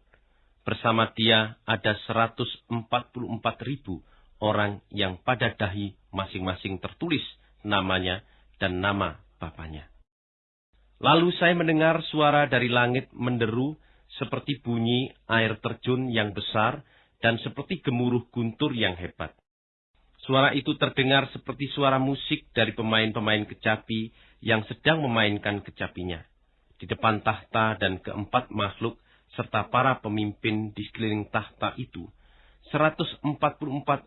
Bersama dia ada 144 ribu orang yang pada dahi masing-masing tertulis namanya, dan nama bapaknya. Lalu saya mendengar suara dari langit menderu seperti bunyi air terjun yang besar dan seperti gemuruh guntur yang hebat. Suara itu terdengar seperti suara musik dari pemain-pemain kecapi yang sedang memainkan kecapinya. Di depan tahta dan keempat makhluk serta para pemimpin di sekeliling tahta itu, 144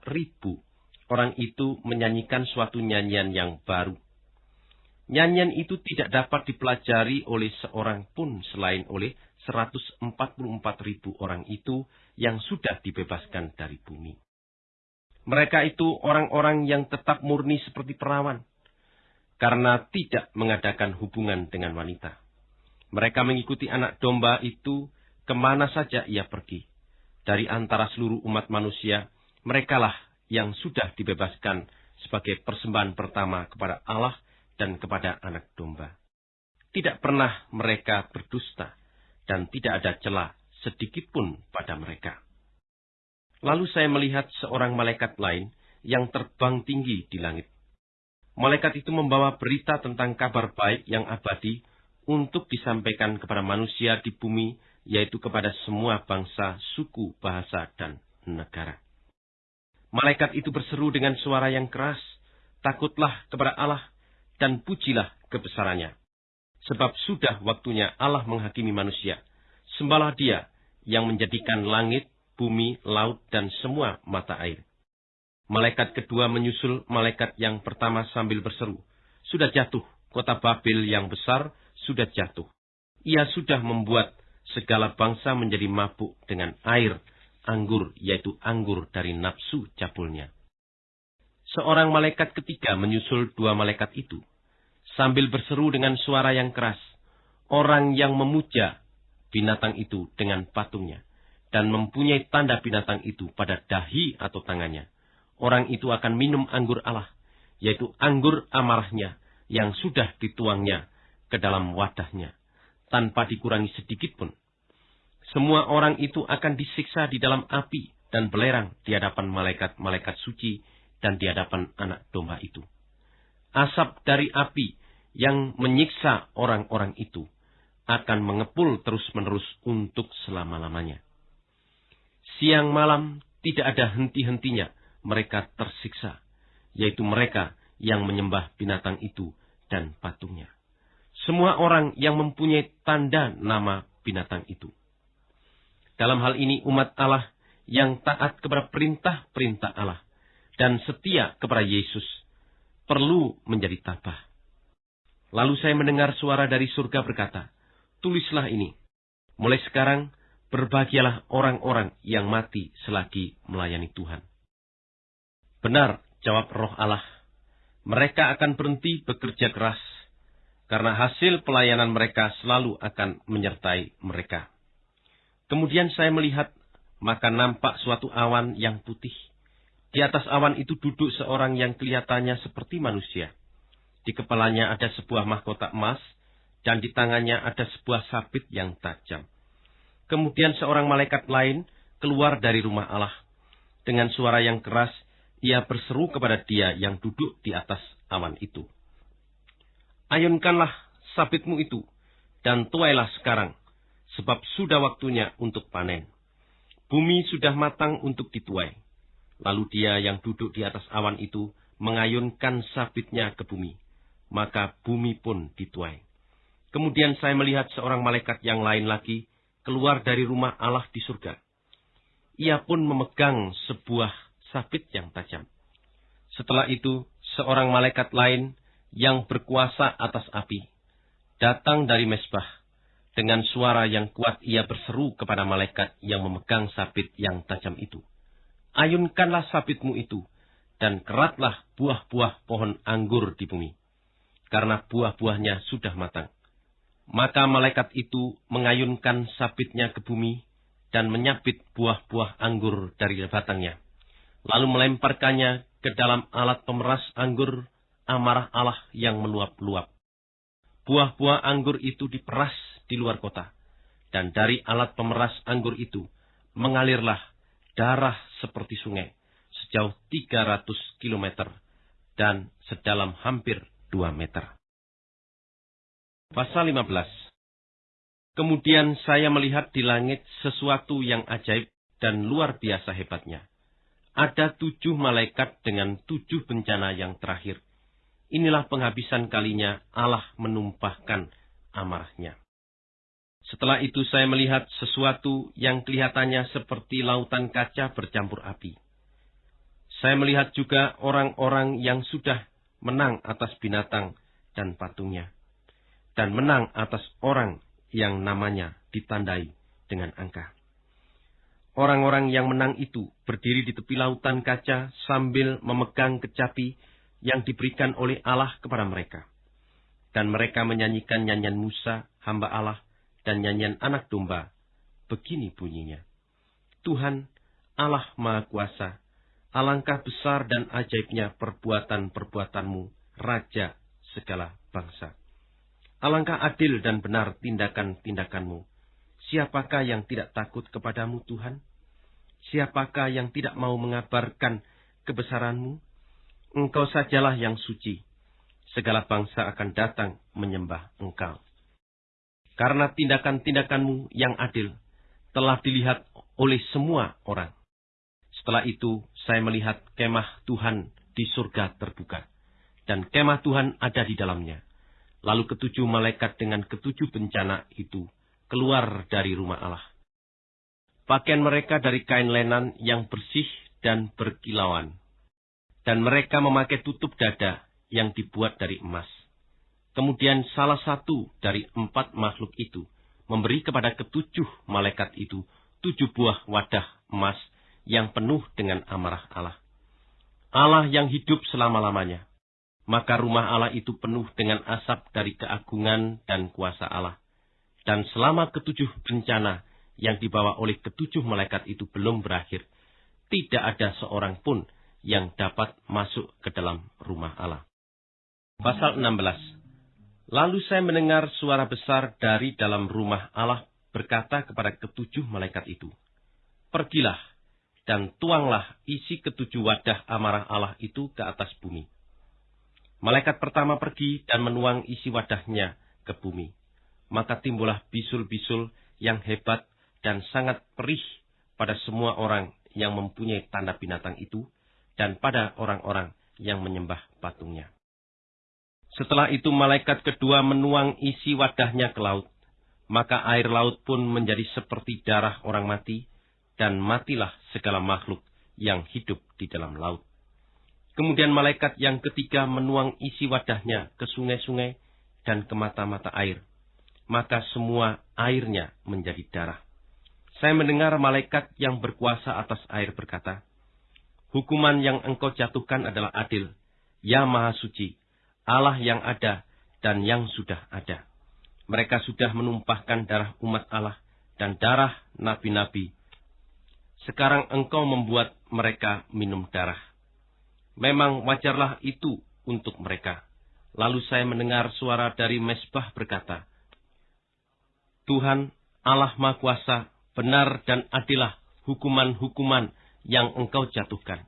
ribu orang itu menyanyikan suatu nyanyian yang baru. Nyanyian itu tidak dapat dipelajari oleh seorang pun selain oleh 144 ribu orang itu yang sudah dibebaskan dari bumi. Mereka itu orang-orang yang tetap murni seperti perawan, karena tidak mengadakan hubungan dengan wanita. Mereka mengikuti anak domba itu ke mana saja ia pergi. Dari antara seluruh umat manusia, merekalah yang sudah dibebaskan sebagai persembahan pertama kepada Allah dan kepada anak domba. Tidak pernah mereka berdusta dan tidak ada celah sedikit pun pada mereka. Lalu saya melihat seorang malaikat lain yang terbang tinggi di langit. Malaikat itu membawa berita tentang kabar baik yang abadi untuk disampaikan kepada manusia di bumi, yaitu kepada semua bangsa, suku, bahasa, dan negara. Malaikat itu berseru dengan suara yang keras, Takutlah kepada Allah dan pujilah kebesarannya. Sebab sudah waktunya Allah menghakimi manusia. Sembahlah dia yang menjadikan langit, bumi, laut, dan semua mata air. Malaikat kedua menyusul malaikat yang pertama sambil berseru. Sudah jatuh, kota Babel yang besar sudah jatuh. Ia sudah membuat segala bangsa menjadi mabuk dengan air, anggur, yaitu anggur dari nafsu cabulnya. Seorang malaikat ketiga menyusul dua malaikat itu sambil berseru dengan suara yang keras, orang yang memuja binatang itu dengan patungnya, dan mempunyai tanda binatang itu pada dahi atau tangannya. Orang itu akan minum anggur Allah, yaitu anggur amarahnya yang sudah dituangnya ke dalam wadahnya, tanpa dikurangi sedikit pun. Semua orang itu akan disiksa di dalam api dan belerang di hadapan malaikat-malaikat suci dan di hadapan anak domba itu. Asap dari api yang menyiksa orang-orang itu akan mengepul terus-menerus untuk selama-lamanya. Siang malam tidak ada henti-hentinya mereka tersiksa, yaitu mereka yang menyembah binatang itu dan patungnya. Semua orang yang mempunyai tanda nama binatang itu. Dalam hal ini umat Allah yang taat kepada perintah-perintah Allah dan setia kepada Yesus perlu menjadi tabah Lalu saya mendengar suara dari surga berkata, Tulislah ini. Mulai sekarang, berbahagialah orang-orang yang mati selagi melayani Tuhan. Benar, jawab roh Allah. Mereka akan berhenti bekerja keras, karena hasil pelayanan mereka selalu akan menyertai mereka. Kemudian saya melihat, maka nampak suatu awan yang putih. Di atas awan itu duduk seorang yang kelihatannya seperti manusia di kepalanya ada sebuah mahkota emas, dan di tangannya ada sebuah sabit yang tajam. Kemudian seorang malaikat lain keluar dari rumah Allah. Dengan suara yang keras, ia berseru kepada dia yang duduk di atas awan itu. Ayunkanlah sabitmu itu, dan tuailah sekarang, sebab sudah waktunya untuk panen. Bumi sudah matang untuk dituai. Lalu dia yang duduk di atas awan itu mengayunkan sabitnya ke bumi maka bumi pun dituai. Kemudian saya melihat seorang malaikat yang lain lagi keluar dari rumah Allah di surga. Ia pun memegang sebuah sabit yang tajam. Setelah itu, seorang malaikat lain yang berkuasa atas api datang dari mesbah. Dengan suara yang kuat ia berseru kepada malaikat yang memegang sabit yang tajam itu. Ayunkanlah sabitmu itu, dan keratlah buah-buah pohon anggur di bumi karena buah-buahnya sudah matang. Maka malaikat itu mengayunkan sabitnya ke bumi dan menyabit buah-buah anggur dari batangnya. Lalu melemparkannya ke dalam alat pemeras anggur amarah Allah yang meluap-luap. Buah-buah anggur itu diperas di luar kota. Dan dari alat pemeras anggur itu mengalirlah darah seperti sungai sejauh 300 kilometer dan sedalam hampir 2 meter. Pasal 15 Kemudian saya melihat di langit sesuatu yang ajaib dan luar biasa hebatnya. Ada tujuh malaikat dengan tujuh bencana yang terakhir. Inilah penghabisan kalinya Allah menumpahkan amarahnya. Setelah itu saya melihat sesuatu yang kelihatannya seperti lautan kaca bercampur api. Saya melihat juga orang-orang yang sudah menang atas binatang dan patungnya, dan menang atas orang yang namanya ditandai dengan angka. Orang-orang yang menang itu berdiri di tepi lautan kaca sambil memegang kecapi yang diberikan oleh Allah kepada mereka. Dan mereka menyanyikan nyanyian Musa, hamba Allah, dan nyanyian anak domba. Begini bunyinya. Tuhan, Allah Maha Kuasa, alangkah besar dan ajaibnya perbuatan-perbuatanmu, Raja segala bangsa. Alangkah adil dan benar tindakan-tindakanmu. Siapakah yang tidak takut kepadamu, Tuhan? Siapakah yang tidak mau mengabarkan kebesaranmu? Engkau sajalah yang suci. Segala bangsa akan datang menyembah engkau. Karena tindakan-tindakanmu yang adil telah dilihat oleh semua orang. Setelah itu, saya melihat kemah Tuhan di surga terbuka. Dan kemah Tuhan ada di dalamnya Lalu ketujuh malaikat dengan ketujuh bencana itu keluar dari rumah Allah. Pakaian mereka dari kain lenan yang bersih dan berkilauan. Dan mereka memakai tutup dada yang dibuat dari emas. Kemudian salah satu dari empat makhluk itu memberi kepada ketujuh malaikat itu tujuh buah wadah emas yang penuh dengan amarah Allah. Allah yang hidup selama-lamanya maka rumah Allah itu penuh dengan asap dari keagungan dan kuasa Allah. Dan selama ketujuh bencana yang dibawa oleh ketujuh malaikat itu belum berakhir, tidak ada seorang pun yang dapat masuk ke dalam rumah Allah. Pasal 16 Lalu saya mendengar suara besar dari dalam rumah Allah berkata kepada ketujuh malaikat itu, Pergilah dan tuanglah isi ketujuh wadah amarah Allah itu ke atas bumi Malaikat pertama pergi dan menuang isi wadahnya ke bumi. Maka timbullah bisul-bisul yang hebat dan sangat perih pada semua orang yang mempunyai tanda binatang itu dan pada orang-orang yang menyembah patungnya. Setelah itu malaikat kedua menuang isi wadahnya ke laut. Maka air laut pun menjadi seperti darah orang mati, dan matilah segala makhluk yang hidup di dalam laut. Kemudian malaikat yang ketiga menuang isi wadahnya ke sungai-sungai dan ke mata-mata air. Maka semua airnya menjadi darah. Saya mendengar malaikat yang berkuasa atas air berkata, Hukuman yang engkau jatuhkan adalah adil, ya maha suci, Allah yang ada dan yang sudah ada. Mereka sudah menumpahkan darah umat Allah dan darah nabi-nabi. Sekarang engkau membuat mereka minum darah. Memang wajarlah itu untuk mereka. Lalu saya mendengar suara dari mesbah berkata, Tuhan Allah Maha Kuasa, benar dan adilah hukuman-hukuman yang engkau jatuhkan.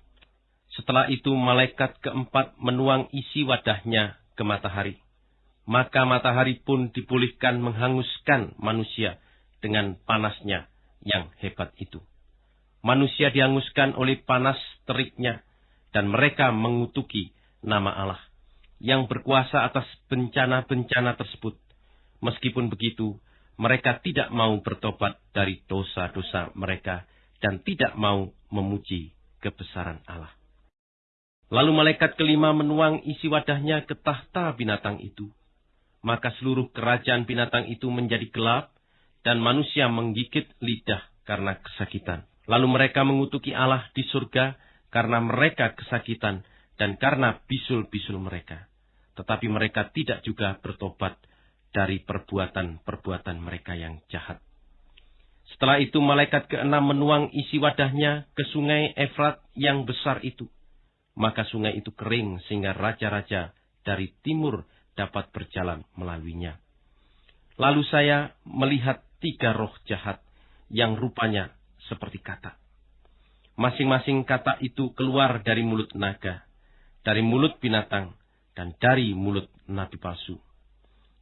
Setelah itu malaikat keempat menuang isi wadahnya ke matahari. Maka matahari pun dipulihkan menghanguskan manusia dengan panasnya yang hebat itu. Manusia dihanguskan oleh panas teriknya dan mereka mengutuki nama Allah yang berkuasa atas bencana-bencana tersebut. Meskipun begitu, mereka tidak mau bertobat dari dosa-dosa mereka dan tidak mau memuji kebesaran Allah. Lalu malaikat kelima menuang isi wadahnya ke tahta binatang itu. Maka seluruh kerajaan binatang itu menjadi gelap dan manusia menggigit lidah karena kesakitan. Lalu mereka mengutuki Allah di surga karena mereka kesakitan dan karena bisul-bisul mereka. Tetapi mereka tidak juga bertobat dari perbuatan-perbuatan mereka yang jahat. Setelah itu malaikat keenam menuang isi wadahnya ke sungai Efrat yang besar itu. Maka sungai itu kering sehingga raja-raja dari timur dapat berjalan melaluinya. Lalu saya melihat tiga roh jahat yang rupanya seperti kata. Masing-masing kata itu keluar dari mulut naga, dari mulut binatang, dan dari mulut nabi palsu.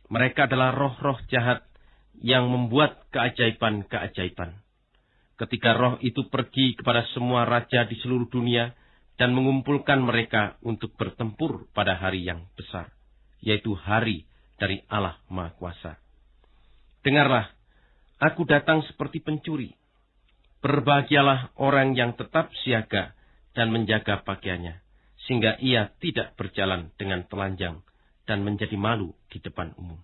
Mereka adalah roh-roh jahat yang membuat keajaiban-keajaiban. Ketika roh itu pergi kepada semua raja di seluruh dunia dan mengumpulkan mereka untuk bertempur pada hari yang besar, yaitu hari dari Allah Maha Kuasa. Dengarlah, aku datang seperti pencuri. Berbahagialah orang yang tetap siaga dan menjaga pakaiannya, sehingga ia tidak berjalan dengan telanjang dan menjadi malu di depan umum.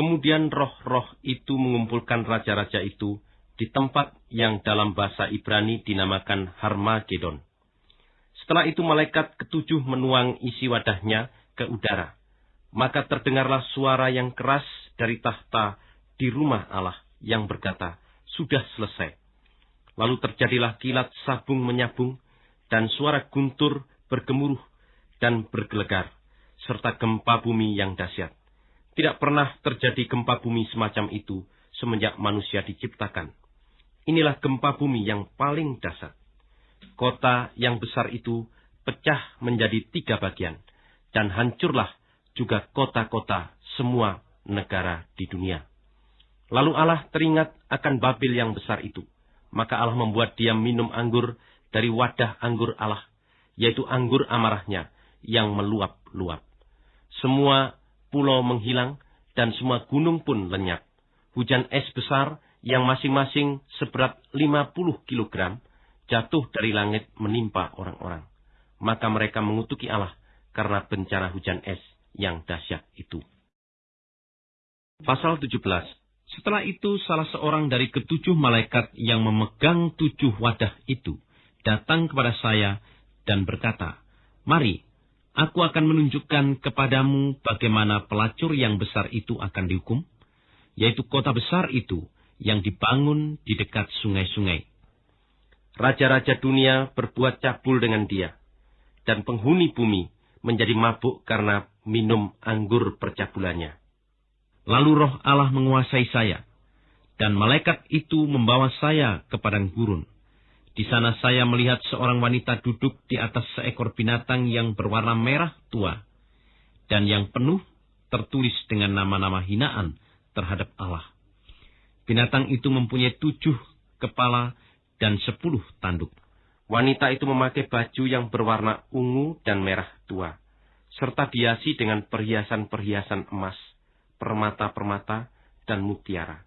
Kemudian roh-roh itu mengumpulkan raja-raja itu di tempat yang dalam bahasa Ibrani dinamakan Harmagedon. Setelah itu malaikat ketujuh menuang isi wadahnya ke udara. Maka terdengarlah suara yang keras dari tahta di rumah Allah yang berkata, Sudah selesai. Lalu terjadilah kilat sabung menyabung, dan suara guntur bergemuruh dan bergelegar, serta gempa bumi yang dahsyat. Tidak pernah terjadi gempa bumi semacam itu semenjak manusia diciptakan. Inilah gempa bumi yang paling dasar. Kota yang besar itu pecah menjadi tiga bagian, dan hancurlah juga kota-kota semua negara di dunia. Lalu Allah teringat akan Babil yang besar itu. Maka Allah membuat dia minum anggur dari wadah anggur Allah, yaitu anggur amarahnya yang meluap-luap. Semua pulau menghilang dan semua gunung pun lenyap. Hujan es besar yang masing-masing seberat 50 kilogram jatuh dari langit menimpa orang-orang. Maka mereka mengutuki Allah karena bencana hujan es yang dahsyat itu. Pasal 17 Setelah itu salah seorang dari ketujuh malaikat yang memegang tujuh wadah itu datang kepada saya dan berkata, Mari, aku akan menunjukkan kepadamu bagaimana pelacur yang besar itu akan dihukum, yaitu kota besar itu yang dibangun di dekat sungai-sungai. Raja-raja dunia berbuat cabul dengan dia, dan penghuni bumi menjadi mabuk karena minum anggur percabulannya. Lalu roh Allah menguasai saya, dan malaikat itu membawa saya ke padang gurun. Di sana saya melihat seorang wanita duduk di atas seekor binatang yang berwarna merah tua, dan yang penuh tertulis dengan nama-nama hinaan terhadap Allah. Binatang itu mempunyai tujuh kepala dan sepuluh tanduk. Wanita itu memakai baju yang berwarna ungu dan merah tua, serta dihiasi dengan perhiasan-perhiasan emas, permata-permata, dan mutiara.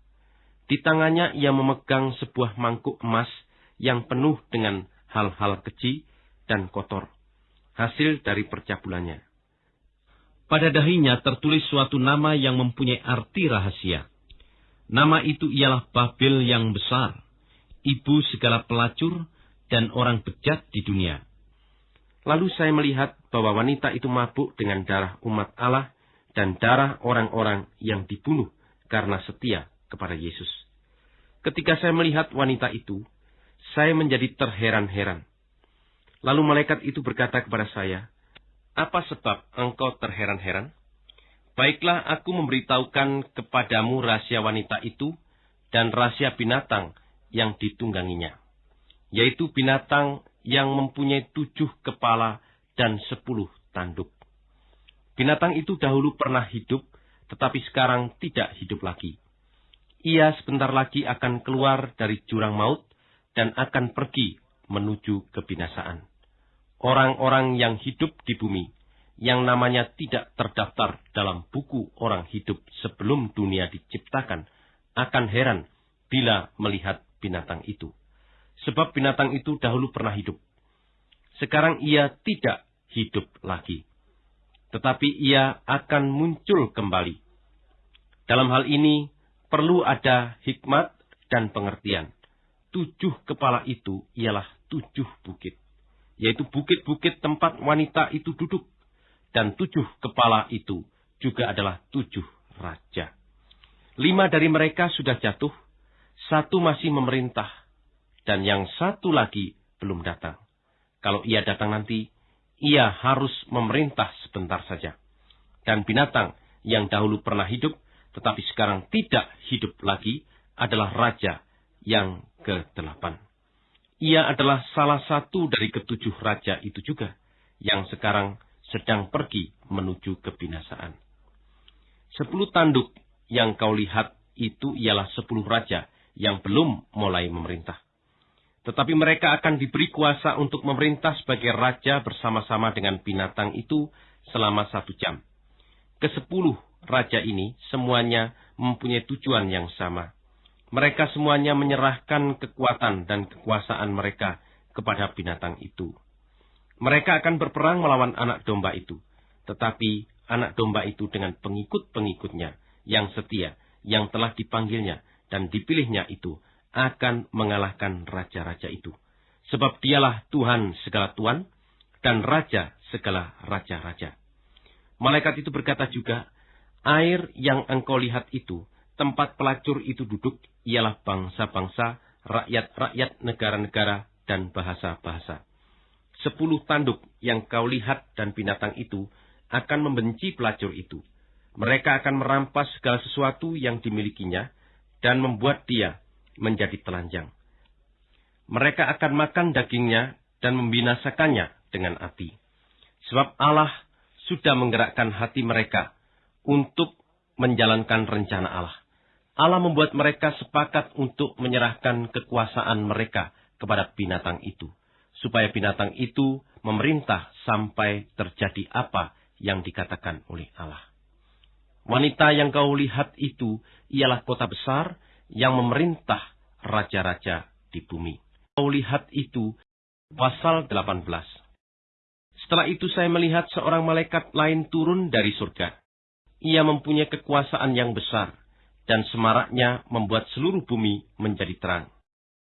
Di tangannya ia memegang sebuah mangkuk emas yang penuh dengan hal-hal keji dan kotor, hasil dari percabulannya. Pada dahinya tertulis suatu nama yang mempunyai arti rahasia. Nama itu ialah Babel yang besar, ibu segala pelacur dan orang bejat di dunia. Lalu saya melihat bahwa wanita itu mabuk dengan darah umat Allah dan darah orang-orang yang dibunuh karena setia kepada Yesus. Ketika saya melihat wanita itu, saya menjadi terheran-heran. Lalu malaikat itu berkata kepada saya, Apa sebab engkau terheran-heran? Baiklah aku memberitahukan kepadamu rahasia wanita itu dan rahasia binatang yang ditungganginya yaitu binatang yang mempunyai tujuh kepala dan sepuluh tanduk. Binatang itu dahulu pernah hidup, tetapi sekarang tidak hidup lagi. Ia sebentar lagi akan keluar dari jurang maut dan akan pergi menuju kebinasaan. Orang-orang yang hidup di bumi, yang namanya tidak terdaftar dalam buku orang hidup sebelum dunia diciptakan, akan heran bila melihat binatang itu sebab binatang itu dahulu pernah hidup. Sekarang ia tidak hidup lagi, tetapi ia akan muncul kembali. Dalam hal ini perlu ada hikmat dan pengertian. Tujuh kepala itu ialah tujuh bukit, yaitu bukit-bukit tempat wanita itu duduk, dan tujuh kepala itu juga adalah tujuh raja. Lima dari mereka sudah jatuh, satu masih memerintah, dan yang satu lagi belum datang. Kalau ia datang nanti, ia harus memerintah sebentar saja. Dan binatang yang dahulu pernah hidup, tetapi sekarang tidak hidup lagi, adalah raja yang ke-8. Ia adalah salah satu dari ketujuh raja itu juga, yang sekarang sedang pergi menuju kebinasaan. Sepuluh tanduk yang kau lihat itu ialah sepuluh raja yang belum mulai memerintah. Tetapi mereka akan diberi kuasa untuk memerintah sebagai raja bersama-sama dengan binatang itu selama satu jam. Kesepuluh raja ini semuanya mempunyai tujuan yang sama. Mereka semuanya menyerahkan kekuatan dan kekuasaan mereka kepada binatang itu. Mereka akan berperang melawan anak domba itu, tetapi anak domba itu dengan pengikut-pengikutnya yang setia, yang telah dipanggilnya dan dipilihnya itu akan mengalahkan raja-raja itu. Sebab dialah Tuhan segala Tuhan dan Raja segala raja-raja. Malaikat itu berkata juga, air yang engkau lihat itu, tempat pelacur itu duduk, ialah bangsa-bangsa, rakyat-rakyat, negara-negara, dan bahasa-bahasa. Sepuluh tanduk yang kau lihat dan binatang itu akan membenci pelacur itu. Mereka akan merampas segala sesuatu yang dimilikinya dan membuat dia menjadi telanjang. Mereka akan makan dagingnya dan membinasakannya dengan api. Sebab Allah sudah menggerakkan hati mereka untuk menjalankan rencana Allah. Allah membuat mereka sepakat untuk menyerahkan kekuasaan mereka kepada binatang itu supaya binatang itu memerintah sampai terjadi apa yang dikatakan oleh Allah. Wanita yang kau lihat itu ialah kota besar yang memerintah raja-raja di bumi. Kau lihat itu pasal 18. Setelah itu saya melihat seorang malaikat lain turun dari surga. Ia mempunyai kekuasaan yang besar, dan semaraknya membuat seluruh bumi menjadi terang.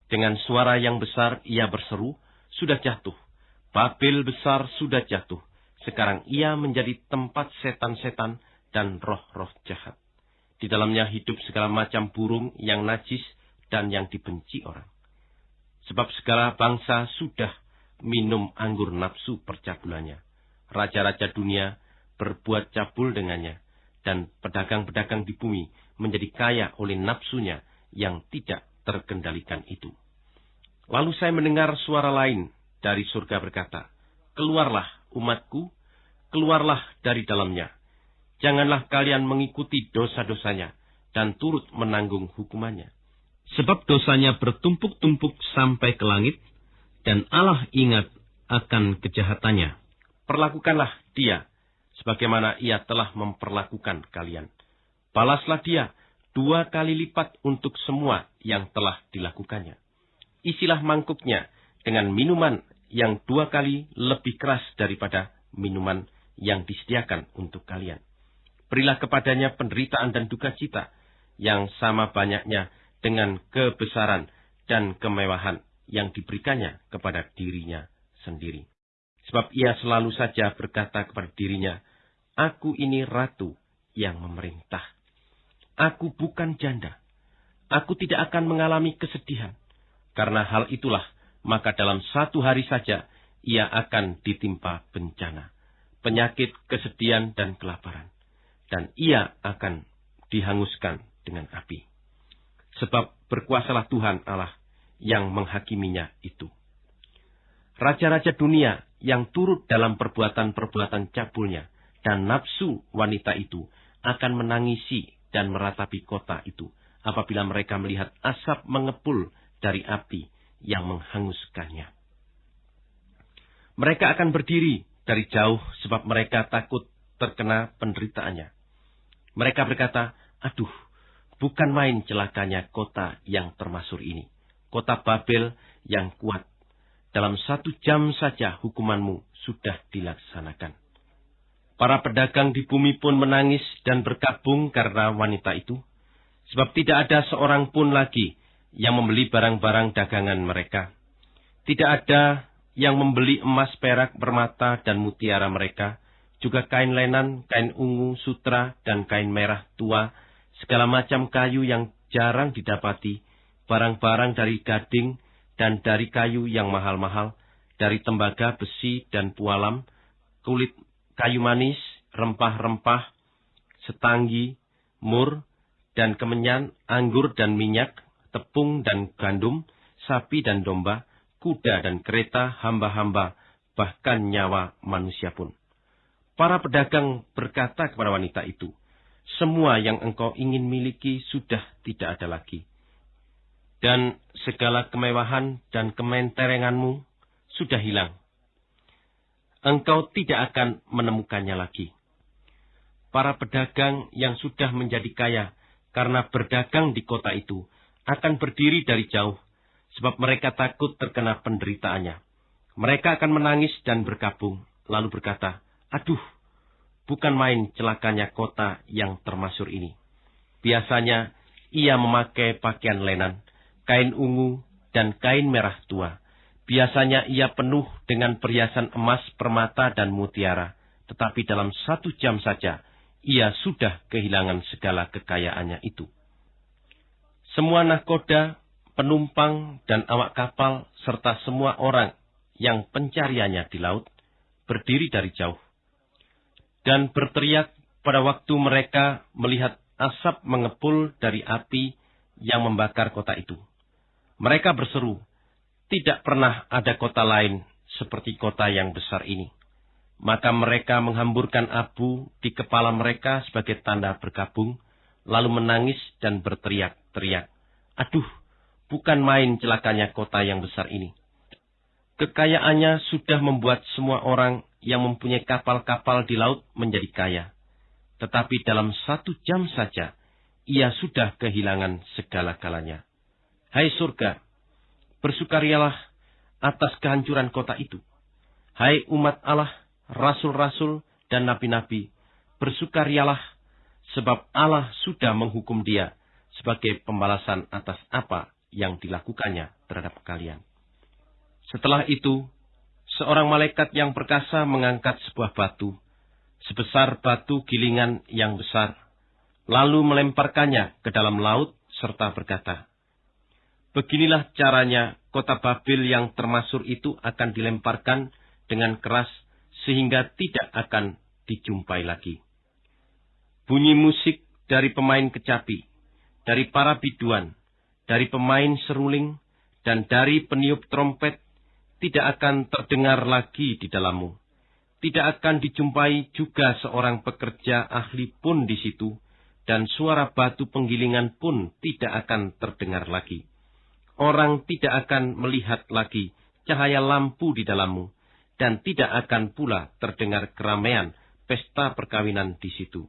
Dengan suara yang besar ia berseru, sudah jatuh. Babel besar sudah jatuh. Sekarang ia menjadi tempat setan-setan dan roh-roh jahat. Di dalamnya hidup segala macam burung yang najis dan yang dibenci orang. Sebab segala bangsa sudah minum anggur nafsu percabulannya. Raja-raja dunia berbuat cabul dengannya, dan pedagang-pedagang di bumi menjadi kaya oleh nafsunya yang tidak terkendalikan itu. Lalu saya mendengar suara lain dari surga berkata, Keluarlah umatku, keluarlah dari dalamnya. Janganlah kalian mengikuti dosa-dosanya dan turut menanggung hukumannya. Sebab dosanya bertumpuk-tumpuk sampai ke langit, dan Allah ingat akan kejahatannya. Perlakukanlah dia, sebagaimana ia telah memperlakukan kalian. Balaslah dia dua kali lipat untuk semua yang telah dilakukannya isilah mangkuknya dengan minuman yang dua kali lebih keras daripada minuman yang disediakan untuk kalian. Berilah kepadanya penderitaan dan duka cita yang sama banyaknya dengan kebesaran dan kemewahan yang diberikannya kepada dirinya sendiri. Sebab ia selalu saja berkata kepada dirinya, Aku ini ratu yang memerintah. Aku bukan janda. Aku tidak akan mengalami kesedihan karena hal itulah, maka dalam satu hari saja ia akan ditimpa bencana, penyakit, kesedihan, dan kelaparan. Dan ia akan dihanguskan dengan api. Sebab berkuasalah Tuhan Allah yang menghakiminya itu. Raja-raja dunia yang turut dalam perbuatan-perbuatan cabulnya dan nafsu wanita itu akan menangisi dan meratapi kota itu apabila mereka melihat asap mengepul dari api yang menghanguskannya. Mereka akan berdiri dari jauh sebab mereka takut terkena penderitaannya. Mereka berkata, aduh, bukan main celakanya kota yang termasuk ini. Kota Babel yang kuat. Dalam satu jam saja hukumanmu sudah dilaksanakan. Para pedagang di bumi pun menangis dan berkabung karena wanita itu. Sebab tidak ada seorang pun lagi yang membeli barang-barang dagangan mereka. Tidak ada yang membeli emas, perak, permata, dan mutiara mereka, juga kain lenan, kain ungu, sutra, dan kain merah tua, segala macam kayu yang jarang didapati, barang-barang dari gading dan dari kayu yang mahal-mahal, dari tembaga, besi, dan pualam, kulit kayu manis, rempah-rempah, setanggi, mur, dan kemenyan, anggur dan minyak, tepung dan gandum, sapi dan domba, kuda dan kereta, hamba-hamba, bahkan nyawa manusia pun. Para pedagang berkata kepada wanita itu, semua yang engkau ingin miliki sudah tidak ada lagi. Dan segala kemewahan dan kementerenganmu sudah hilang. Engkau tidak akan menemukannya lagi. Para pedagang yang sudah menjadi kaya karena berdagang di kota itu akan berdiri dari jauh, sebab mereka takut terkena penderitaannya. Mereka akan menangis dan berkabung, lalu berkata, Aduh, bukan main celakanya kota yang termasyur ini. Biasanya ia memakai pakaian lenan, kain ungu, dan kain merah tua. Biasanya ia penuh dengan perhiasan emas, permata, dan mutiara. Tetapi dalam satu jam saja, ia sudah kehilangan segala kekayaannya itu. Semua nahkoda, penumpang, dan awak kapal, serta semua orang yang pencariannya di laut, berdiri dari jauh. Dan berteriak pada waktu mereka melihat asap mengepul dari api yang membakar kota itu. Mereka berseru, tidak pernah ada kota lain seperti kota yang besar ini. Maka mereka menghamburkan abu di kepala mereka sebagai tanda bergabung, lalu menangis dan berteriak-teriak. Aduh, bukan main celakanya kota yang besar ini. Kekayaannya sudah membuat semua orang yang mempunyai kapal-kapal di laut menjadi kaya. Tetapi dalam satu jam saja, ia sudah kehilangan segala-galanya. Hai surga, bersukarialah atas kehancuran kota itu. Hai umat Allah, rasul-rasul dan nabi-nabi, bersukarialah sebab Allah sudah menghukum dia sebagai pembalasan atas apa yang dilakukannya terhadap kalian. Setelah itu, seorang malaikat yang perkasa mengangkat sebuah batu, sebesar batu gilingan yang besar, lalu melemparkannya ke dalam laut serta berkata, Beginilah caranya kota Babil yang termasuk itu akan dilemparkan dengan keras sehingga tidak akan dijumpai lagi. Bunyi musik dari pemain kecapi, dari para biduan, dari pemain seruling, dan dari peniup trompet tidak akan terdengar lagi di dalammu. Tidak akan dijumpai juga seorang pekerja ahli pun di situ, dan suara batu penggilingan pun tidak akan terdengar lagi orang tidak akan melihat lagi cahaya lampu di dalammu, dan tidak akan pula terdengar keramaian pesta perkawinan di situ.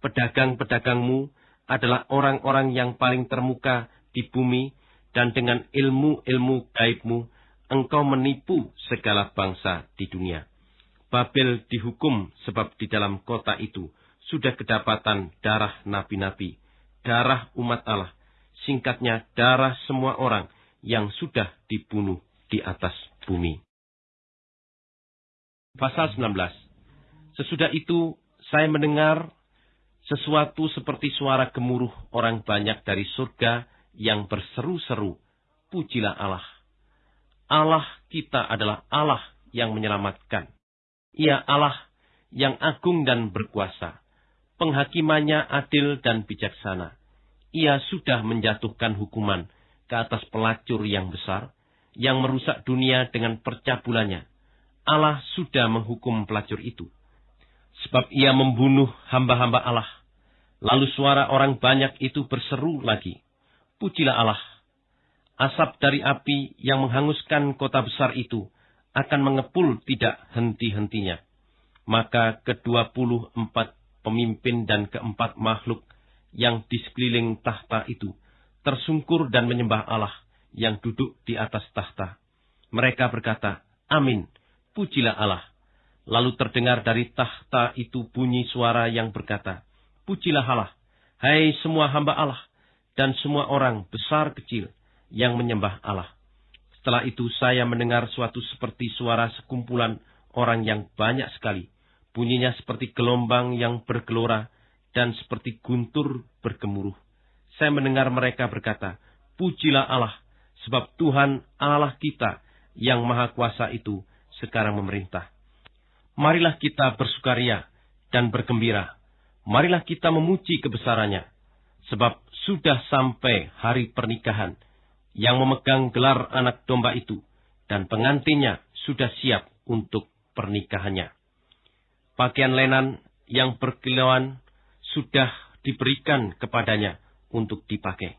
Pedagang-pedagangmu adalah orang-orang yang paling termuka di bumi, dan dengan ilmu-ilmu gaibmu, engkau menipu segala bangsa di dunia. Babel dihukum sebab di dalam kota itu sudah kedapatan darah nabi-nabi, darah umat Allah, singkatnya darah semua orang yang sudah dibunuh di atas bumi. Pasal 19 Sesudah itu saya mendengar sesuatu seperti suara gemuruh orang banyak dari surga yang berseru-seru, Pujilah Allah. Allah kita adalah Allah yang menyelamatkan. Ia Allah yang agung dan berkuasa. Penghakimannya adil dan bijaksana ia sudah menjatuhkan hukuman ke atas pelacur yang besar, yang merusak dunia dengan percabulannya. Allah sudah menghukum pelacur itu. Sebab ia membunuh hamba-hamba Allah. Lalu suara orang banyak itu berseru lagi. Pujilah Allah. Asap dari api yang menghanguskan kota besar itu akan mengepul tidak henti-hentinya. Maka kedua puluh empat pemimpin dan keempat makhluk yang di sekeliling tahta itu tersungkur dan menyembah Allah yang duduk di atas tahta. Mereka berkata, Amin, pujilah Allah. Lalu terdengar dari tahta itu bunyi suara yang berkata, Pujilah Allah, hai semua hamba Allah, dan semua orang besar kecil yang menyembah Allah. Setelah itu saya mendengar suatu seperti suara sekumpulan orang yang banyak sekali. Bunyinya seperti gelombang yang bergelora dan seperti guntur bergemuruh. Saya mendengar mereka berkata, Pujilah Allah, sebab Tuhan Allah kita yang maha kuasa itu sekarang memerintah. Marilah kita bersukaria dan bergembira. Marilah kita memuji kebesarannya, sebab sudah sampai hari pernikahan yang memegang gelar anak domba itu, dan pengantinnya sudah siap untuk pernikahannya. Pakaian lenan yang berkilauan sudah diberikan kepadanya untuk dipakai.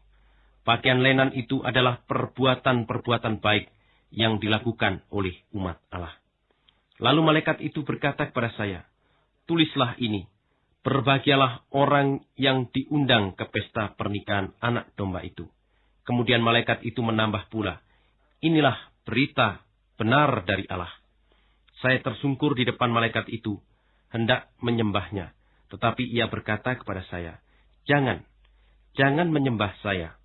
Pakaian lenan itu adalah perbuatan-perbuatan baik yang dilakukan oleh umat Allah. Lalu malaikat itu berkata kepada saya, Tulislah ini, berbahagialah orang yang diundang ke pesta pernikahan anak domba itu. Kemudian malaikat itu menambah pula, Inilah berita benar dari Allah. Saya tersungkur di depan malaikat itu, hendak menyembahnya. Tetapi ia berkata kepada saya, Jangan, jangan menyembah saya.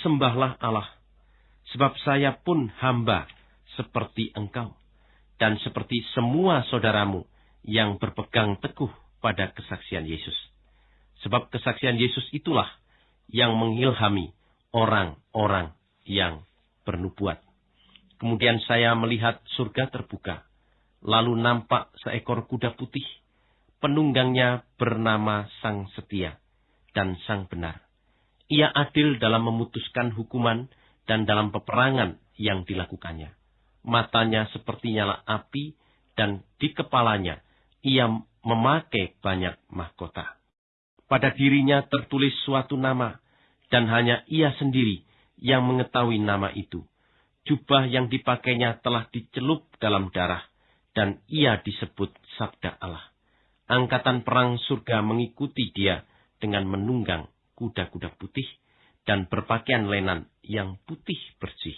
Sembahlah Allah. Sebab saya pun hamba seperti engkau. Dan seperti semua saudaramu yang berpegang teguh pada kesaksian Yesus. Sebab kesaksian Yesus itulah yang mengilhami orang-orang yang bernubuat. Kemudian saya melihat surga terbuka. Lalu nampak seekor kuda putih. Penunggangnya bernama Sang Setia dan Sang Benar. Ia adil dalam memutuskan hukuman dan dalam peperangan yang dilakukannya. Matanya seperti nyala api dan di kepalanya ia memakai banyak mahkota. Pada dirinya tertulis suatu nama dan hanya ia sendiri yang mengetahui nama itu jubah yang dipakainya telah dicelup dalam darah, dan ia disebut Sabda Allah. Angkatan perang surga mengikuti dia dengan menunggang kuda-kuda putih dan berpakaian lenan yang putih bersih.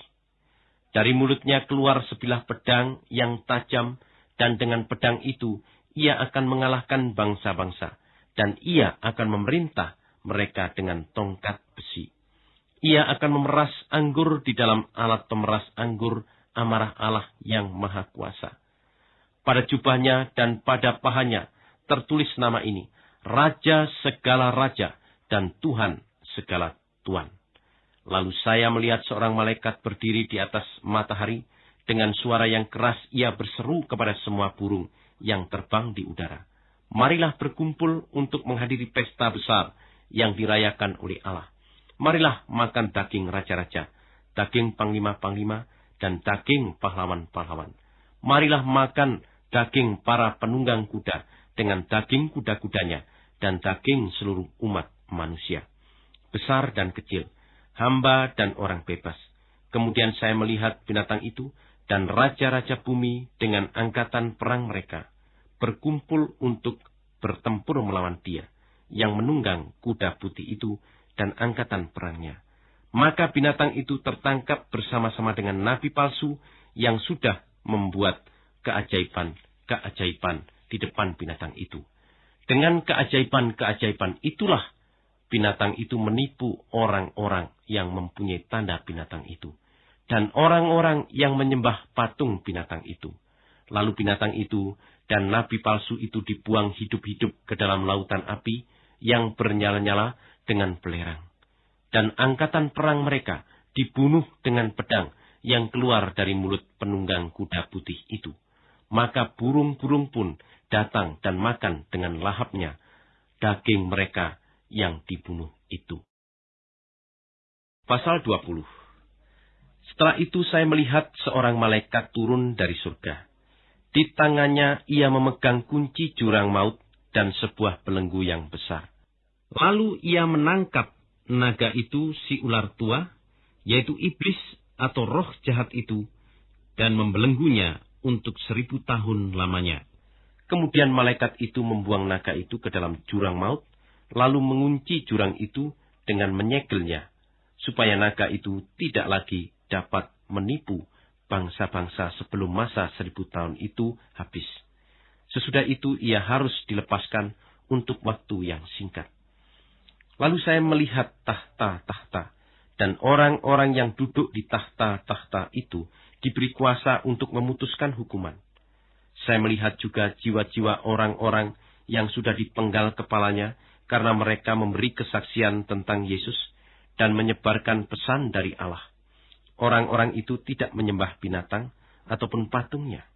Dari mulutnya keluar sebilah pedang yang tajam, dan dengan pedang itu ia akan mengalahkan bangsa-bangsa, dan ia akan memerintah mereka dengan tongkat besi. Ia akan memeras anggur di dalam alat pemeras anggur amarah Allah yang maha kuasa. Pada jubahnya dan pada pahanya tertulis nama ini, Raja segala raja dan Tuhan segala Tuhan. Lalu saya melihat seorang malaikat berdiri di atas matahari, dengan suara yang keras ia berseru kepada semua burung yang terbang di udara. Marilah berkumpul untuk menghadiri pesta besar yang dirayakan oleh Allah marilah makan daging raja-raja, daging panglima-panglima, dan daging pahlawan-pahlawan. Marilah makan daging para penunggang kuda dengan daging kuda-kudanya dan daging seluruh umat manusia. Besar dan kecil, hamba dan orang bebas. Kemudian saya melihat binatang itu dan raja-raja bumi dengan angkatan perang mereka berkumpul untuk bertempur melawan dia yang menunggang kuda putih itu dan angkatan perangnya. Maka binatang itu tertangkap bersama-sama dengan nabi palsu yang sudah membuat keajaiban-keajaiban di depan binatang itu. Dengan keajaiban-keajaiban itulah binatang itu menipu orang-orang yang mempunyai tanda binatang itu. Dan orang-orang yang menyembah patung binatang itu. Lalu binatang itu dan nabi palsu itu dibuang hidup-hidup ke dalam lautan api yang bernyala-nyala dengan belerang. Dan angkatan perang mereka dibunuh dengan pedang yang keluar dari mulut penunggang kuda putih itu. Maka burung-burung pun datang dan makan dengan lahapnya daging mereka yang dibunuh itu. Pasal 20 Setelah itu saya melihat seorang malaikat turun dari surga. Di tangannya ia memegang kunci jurang maut dan sebuah belenggu yang besar. Lalu ia menangkap naga itu si ular tua, yaitu iblis atau roh jahat itu, dan membelenggunya untuk seribu tahun lamanya. Kemudian malaikat itu membuang naga itu ke dalam jurang maut, lalu mengunci jurang itu dengan menyegelnya, supaya naga itu tidak lagi dapat menipu bangsa-bangsa sebelum masa seribu tahun itu habis. Sesudah itu ia harus dilepaskan untuk waktu yang singkat. Lalu saya melihat tahta-tahta, dan orang-orang yang duduk di tahta-tahta itu diberi kuasa untuk memutuskan hukuman. Saya melihat juga jiwa-jiwa orang-orang yang sudah dipenggal kepalanya karena mereka memberi kesaksian tentang Yesus dan menyebarkan pesan dari Allah. Orang-orang itu tidak menyembah binatang ataupun patungnya.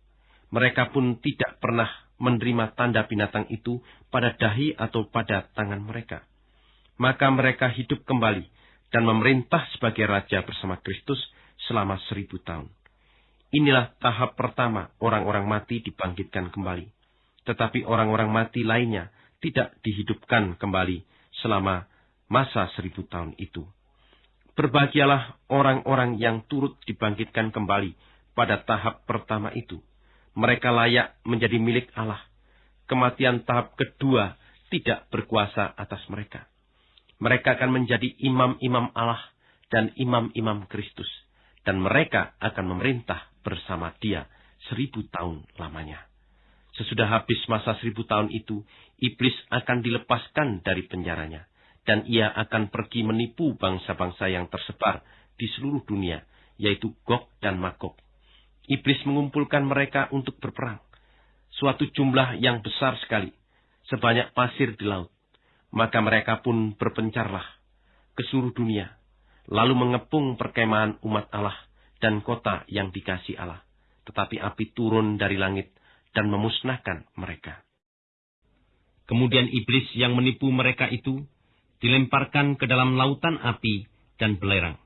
Mereka pun tidak pernah menerima tanda binatang itu pada dahi atau pada tangan mereka maka mereka hidup kembali dan memerintah sebagai raja bersama Kristus selama seribu tahun. Inilah tahap pertama orang-orang mati dibangkitkan kembali. Tetapi orang-orang mati lainnya tidak dihidupkan kembali selama masa seribu tahun itu. Berbahagialah orang-orang yang turut dibangkitkan kembali pada tahap pertama itu. Mereka layak menjadi milik Allah. Kematian tahap kedua tidak berkuasa atas mereka. Mereka akan menjadi imam-imam Allah dan imam-imam Kristus. Dan mereka akan memerintah bersama dia seribu tahun lamanya. Sesudah habis masa seribu tahun itu, iblis akan dilepaskan dari penjaranya. Dan ia akan pergi menipu bangsa-bangsa yang tersebar di seluruh dunia, yaitu Gog dan Magog. Iblis mengumpulkan mereka untuk berperang. Suatu jumlah yang besar sekali, sebanyak pasir di laut. Maka mereka pun berpencarlah ke seluruh dunia, lalu mengepung perkemahan umat Allah dan kota yang dikasih Allah. Tetapi api turun dari langit dan memusnahkan mereka. Kemudian iblis yang menipu mereka itu dilemparkan ke dalam lautan api dan belerang.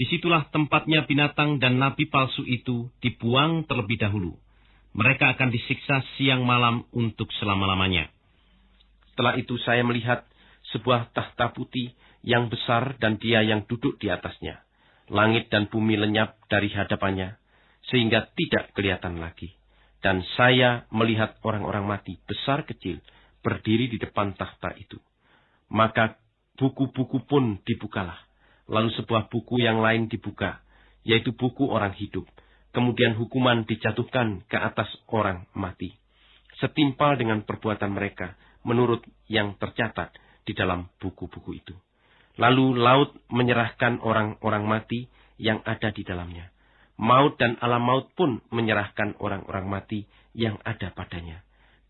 Di situlah tempatnya binatang dan nabi palsu itu dibuang terlebih dahulu. Mereka akan disiksa siang malam untuk selama-lamanya. Setelah itu saya melihat sebuah tahta putih yang besar dan dia yang duduk di atasnya. Langit dan bumi lenyap dari hadapannya, sehingga tidak kelihatan lagi. Dan saya melihat orang-orang mati, besar kecil, berdiri di depan tahta itu. Maka buku-buku pun dibukalah. Lalu sebuah buku yang lain dibuka, yaitu buku orang hidup. Kemudian hukuman dijatuhkan ke atas orang mati. Setimpal dengan perbuatan mereka, menurut yang tercatat di dalam buku-buku itu. Lalu laut menyerahkan orang-orang mati yang ada di dalamnya maut dan alam maut pun menyerahkan orang-orang mati yang ada padanya.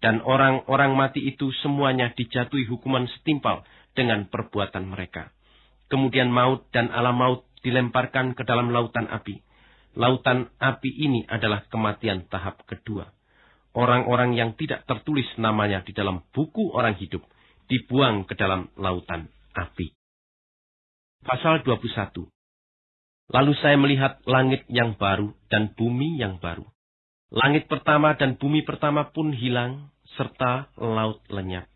Dan orang-orang mati itu semuanya dijatuhi hukuman setimpal dengan perbuatan mereka. Kemudian maut dan alam maut dilemparkan ke dalam lautan api. Lautan api ini adalah kematian tahap kedua. Orang-orang yang tidak tertulis namanya di dalam buku orang hidup dibuang ke dalam lautan api. Pasal 21 Lalu saya melihat langit yang baru dan bumi yang baru. Langit pertama dan bumi pertama pun hilang, serta laut lenyap.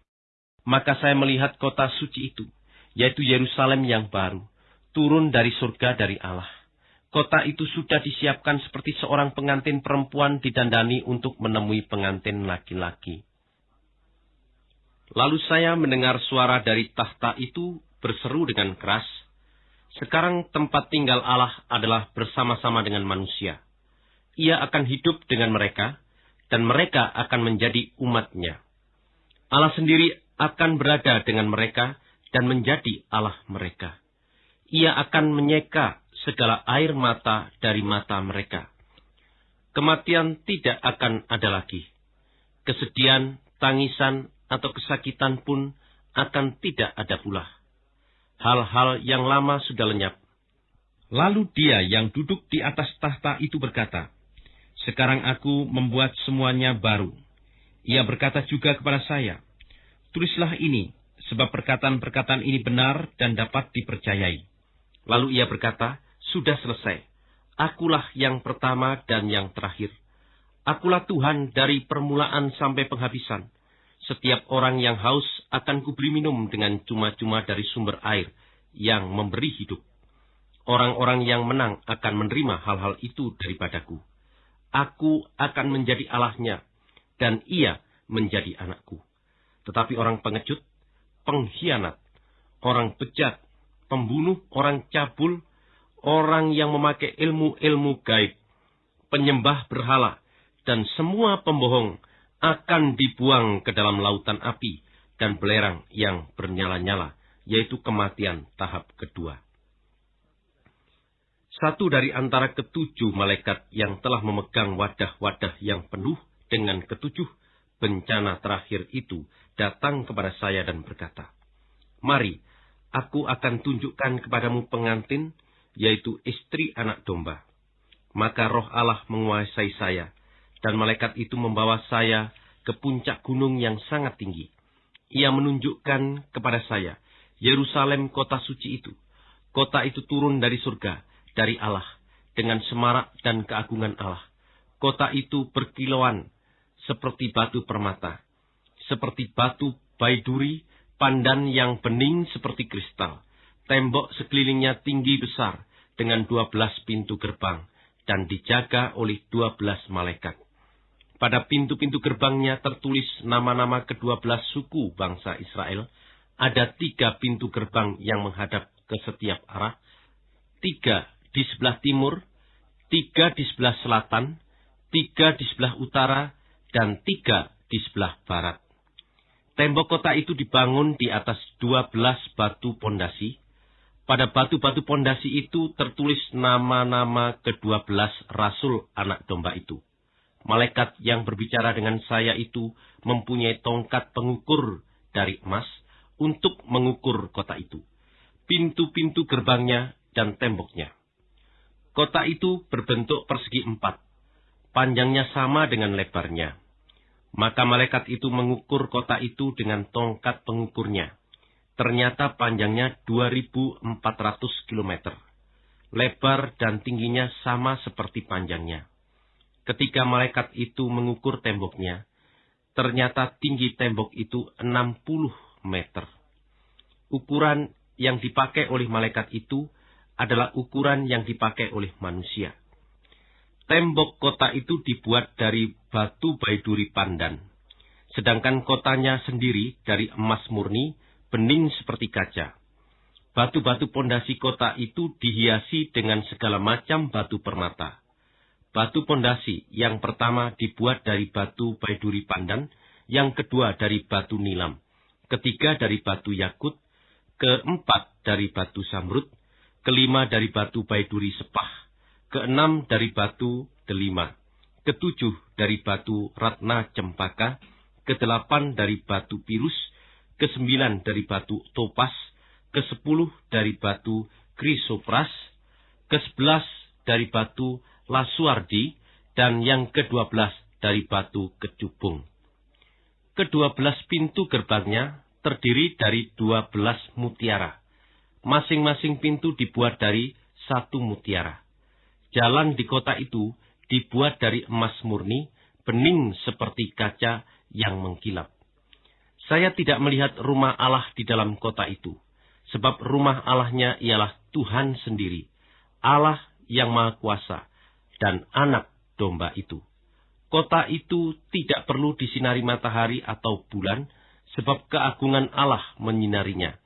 Maka saya melihat kota suci itu, yaitu Yerusalem yang baru, turun dari surga dari Allah. Kota itu sudah disiapkan seperti seorang pengantin perempuan didandani untuk menemui pengantin laki-laki. Lalu saya mendengar suara dari tahta itu berseru dengan keras, sekarang tempat tinggal Allah adalah bersama-sama dengan manusia. Ia akan hidup dengan mereka, dan mereka akan menjadi umatnya. Allah sendiri akan berada dengan mereka dan menjadi Allah mereka. Ia akan menyeka segala air mata dari mata mereka. Kematian tidak akan ada lagi. Kesedihan, tangisan, atau kesakitan pun akan tidak ada pula hal-hal yang lama sudah lenyap. Lalu dia yang duduk di atas tahta itu berkata, Sekarang aku membuat semuanya baru. Ia berkata juga kepada saya, Tulislah ini, sebab perkataan-perkataan ini benar dan dapat dipercayai. Lalu ia berkata, Sudah selesai. Akulah yang pertama dan yang terakhir. Akulah Tuhan dari permulaan sampai penghabisan. Setiap orang yang haus akan kuberi minum dengan cuma-cuma dari sumber air yang memberi hidup. Orang-orang yang menang akan menerima hal-hal itu daripadaku. Aku akan menjadi Allahnya, dan ia menjadi anakku. Tetapi orang pengecut, pengkhianat, orang bejat, pembunuh, orang cabul, orang yang memakai ilmu-ilmu gaib, penyembah berhala, dan semua pembohong akan dibuang ke dalam lautan api dan belerang yang bernyala-nyala, yaitu kematian tahap kedua. Satu dari antara ketujuh malaikat yang telah memegang wadah-wadah yang penuh dengan ketujuh bencana terakhir itu datang kepada saya dan berkata, Mari, aku akan tunjukkan kepadamu pengantin, yaitu istri anak domba. Maka roh Allah menguasai saya, dan malaikat itu membawa saya ke puncak gunung yang sangat tinggi. Ia menunjukkan kepada saya Yerusalem kota suci itu. Kota itu turun dari surga, dari Allah, dengan semarak dan keagungan Allah. Kota itu berkilauan seperti batu permata, seperti batu baiduri, pandan yang bening seperti kristal. Tembok sekelilingnya tinggi besar dengan dua belas pintu gerbang dan dijaga oleh dua belas malaikat. Pada pintu-pintu gerbangnya tertulis nama-nama kedua belas suku bangsa Israel. Ada tiga pintu gerbang yang menghadap ke setiap arah. Tiga di sebelah timur, tiga di sebelah selatan, tiga di sebelah utara, dan tiga di sebelah barat. Tembok kota itu dibangun di atas dua belas batu pondasi. Pada batu-batu pondasi itu tertulis nama-nama kedua belas rasul anak domba itu. Malaikat yang berbicara dengan saya itu mempunyai tongkat pengukur dari emas untuk mengukur kota itu, pintu-pintu gerbangnya dan temboknya. Kota itu berbentuk persegi empat, panjangnya sama dengan lebarnya. Maka malaikat itu mengukur kota itu dengan tongkat pengukurnya. Ternyata panjangnya 2400 km. Lebar dan tingginya sama seperti panjangnya. Ketika malaikat itu mengukur temboknya, ternyata tinggi tembok itu 60 meter. Ukuran yang dipakai oleh malaikat itu adalah ukuran yang dipakai oleh manusia. Tembok kota itu dibuat dari batu baiduri pandan, sedangkan kotanya sendiri dari emas murni, bening seperti kaca. Batu-batu pondasi kota itu dihiasi dengan segala macam batu permata. Batu pondasi yang pertama dibuat dari batu baiduri pandan, yang kedua dari batu nilam, ketiga dari batu yakut, keempat dari batu samrut, kelima dari batu baiduri sepah, keenam dari batu delima, ketujuh dari batu ratna cempaka, kedelapan dari batu pirus, kesembilan dari batu topas, kesepuluh dari batu krisopras, kesebelas dari batu lasuardi, dan yang kedua belas dari batu kecubung. Kedua belas pintu gerbangnya terdiri dari dua belas mutiara. Masing-masing pintu dibuat dari satu mutiara. Jalan di kota itu dibuat dari emas murni, bening seperti kaca yang mengkilap. Saya tidak melihat rumah Allah di dalam kota itu, sebab rumah Allahnya ialah Tuhan sendiri, Allah yang Maha Kuasa, dan anak domba itu. Kota itu tidak perlu disinari matahari atau bulan, sebab keagungan Allah menyinarinya,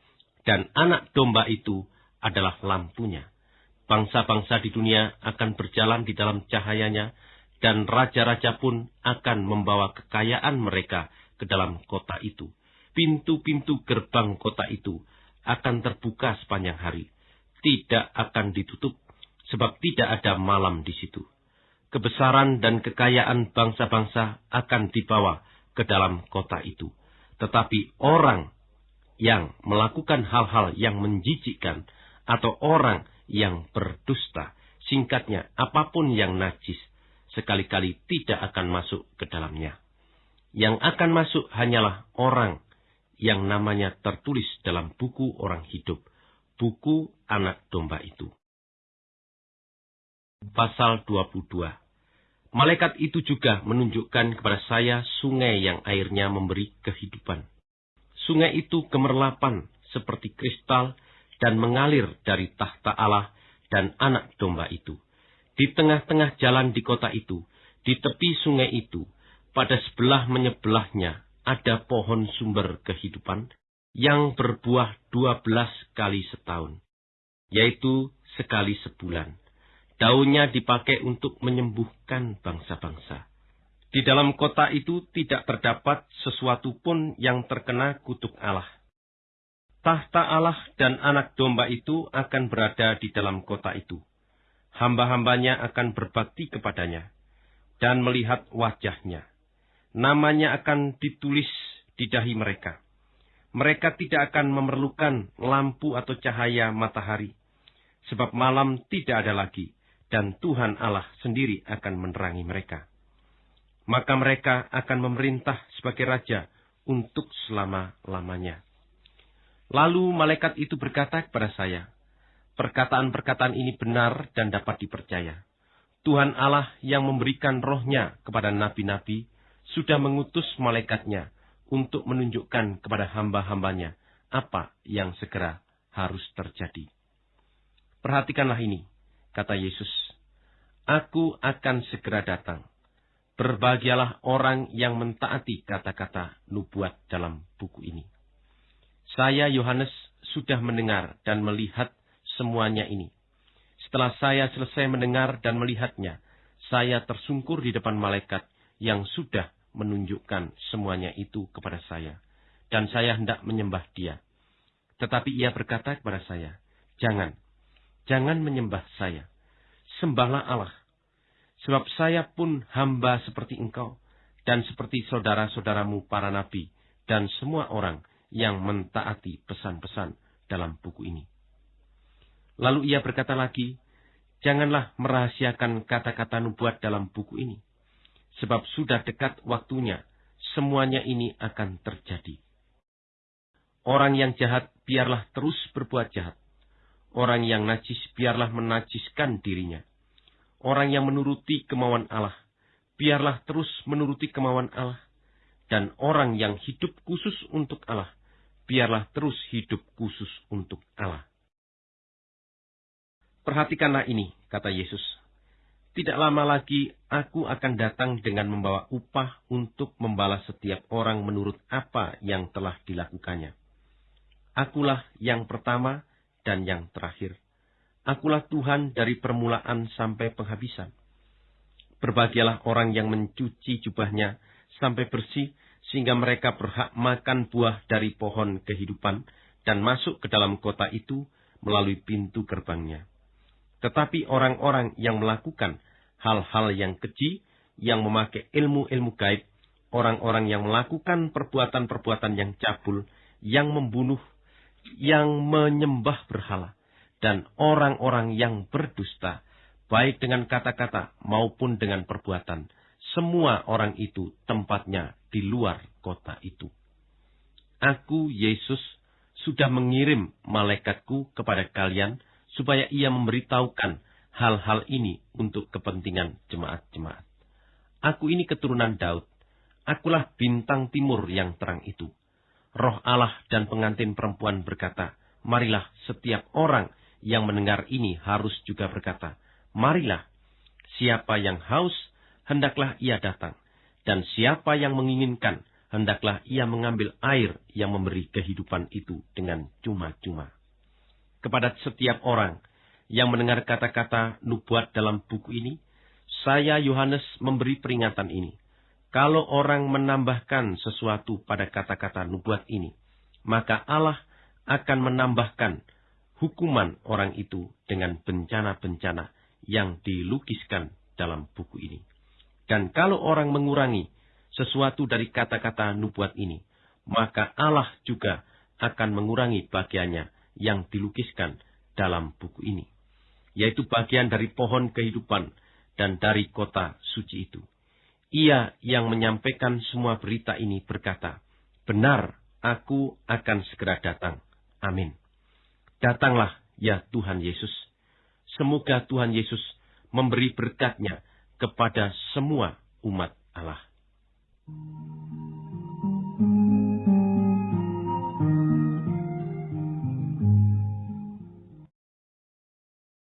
dan anak domba itu adalah lampunya. Bangsa-bangsa di dunia akan berjalan di dalam cahayanya, dan raja-raja pun akan membawa kekayaan mereka ke dalam kota itu. Pintu-pintu gerbang kota itu akan terbuka sepanjang hari, tidak akan ditutup, sebab tidak ada malam di situ. Kebesaran dan kekayaan bangsa-bangsa akan dibawa ke dalam kota itu. Tetapi orang yang melakukan hal-hal yang menjijikkan, atau orang yang berdusta. Singkatnya, apa pun yang najis, sekali-kali tidak akan masuk ke dalamnya. Yang akan masuk hanyalah orang yang namanya tertulis dalam buku orang hidup, buku anak domba itu. Pasal 22 Malaikat itu juga menunjukkan kepada saya sungai yang airnya memberi kehidupan. Sungai itu kemerlapan seperti kristal dan mengalir dari tahta Allah dan anak domba itu. Di tengah-tengah jalan di kota itu, di tepi sungai itu, pada sebelah menyebelahnya ada pohon sumber kehidupan yang berbuah dua belas kali setahun, yaitu sekali sebulan. Daunnya dipakai untuk menyembuhkan bangsa-bangsa. Di dalam kota itu tidak terdapat sesuatu pun yang terkena kutuk Allah tahta Allah dan anak domba itu akan berada di dalam kota itu. Hamba-hambanya akan berbakti kepadanya dan melihat wajahnya. Namanya akan ditulis di dahi mereka. Mereka tidak akan memerlukan lampu atau cahaya matahari, sebab malam tidak ada lagi, dan Tuhan Allah sendiri akan menerangi mereka. Maka mereka akan memerintah sebagai raja untuk selama-lamanya. Lalu malaikat itu berkata kepada saya, perkataan-perkataan ini benar dan dapat dipercaya. Tuhan Allah yang memberikan rohnya kepada nabi-nabi sudah mengutus malaikatnya untuk menunjukkan kepada hamba-hambanya apa yang segera harus terjadi. Perhatikanlah ini, kata Yesus. Aku akan segera datang. Berbahagialah orang yang mentaati kata-kata nubuat dalam buku ini. Saya, Yohanes, sudah mendengar dan melihat semuanya ini. Setelah saya selesai mendengar dan melihatnya, saya tersungkur di depan malaikat yang sudah menunjukkan semuanya itu kepada saya, dan saya hendak menyembah dia. Tetapi ia berkata kepada saya, Jangan, jangan menyembah saya. Sembahlah Allah. Sebab saya pun hamba seperti engkau, dan seperti saudara-saudaramu para nabi, dan semua orang yang mentaati pesan-pesan dalam buku ini. Lalu ia berkata lagi, Janganlah merahasiakan kata-kata nubuat dalam buku ini, sebab sudah dekat waktunya, semuanya ini akan terjadi. Orang yang jahat biarlah terus berbuat jahat. Orang yang najis biarlah menajiskan dirinya. Orang yang menuruti kemauan Allah, biarlah terus menuruti kemauan Allah. Dan orang yang hidup khusus untuk Allah, biarlah terus hidup khusus untuk Allah. Perhatikanlah ini, kata Yesus. Tidak lama lagi aku akan datang dengan membawa upah untuk membalas setiap orang menurut apa yang telah dilakukannya. Akulah yang pertama dan yang terakhir. Akulah Tuhan dari permulaan sampai penghabisan. Berbahagialah orang yang mencuci jubahnya sampai bersih, sehingga mereka berhak makan buah dari pohon kehidupan dan masuk ke dalam kota itu melalui pintu gerbangnya. Tetapi orang-orang yang melakukan hal-hal yang keji, yang memakai ilmu-ilmu gaib, orang-orang yang melakukan perbuatan-perbuatan yang cabul, yang membunuh, yang menyembah berhala, dan orang-orang yang berdusta, baik dengan kata-kata maupun dengan perbuatan, semua orang itu tempatnya di luar kota itu. Aku, Yesus, sudah mengirim malaikatku kepada kalian supaya ia memberitahukan hal-hal ini untuk kepentingan jemaat-jemaat. Aku ini keturunan Daud. Akulah bintang timur yang terang itu. Roh Allah dan pengantin perempuan berkata, Marilah setiap orang yang mendengar ini harus juga berkata, Marilah, siapa yang haus, hendaklah ia datang. Dan siapa yang menginginkan, hendaklah ia mengambil air yang memberi kehidupan itu dengan cuma-cuma kepada setiap orang yang mendengar kata-kata nubuat dalam buku ini, saya Yohanes memberi peringatan ini. Kalau orang menambahkan sesuatu pada kata-kata nubuat ini, maka Allah akan menambahkan hukuman orang itu dengan bencana-bencana yang dilukiskan dalam buku ini. Dan kalau orang mengurangi sesuatu dari kata-kata nubuat ini, maka Allah juga akan mengurangi bagiannya yang dilukiskan dalam buku ini, yaitu bagian dari pohon kehidupan dan dari kota suci itu. Ia yang menyampaikan semua berita ini berkata, Benar, aku akan segera datang. Amin. Datanglah, ya Tuhan Yesus. Semoga Tuhan Yesus memberi berkatnya kepada semua umat Allah.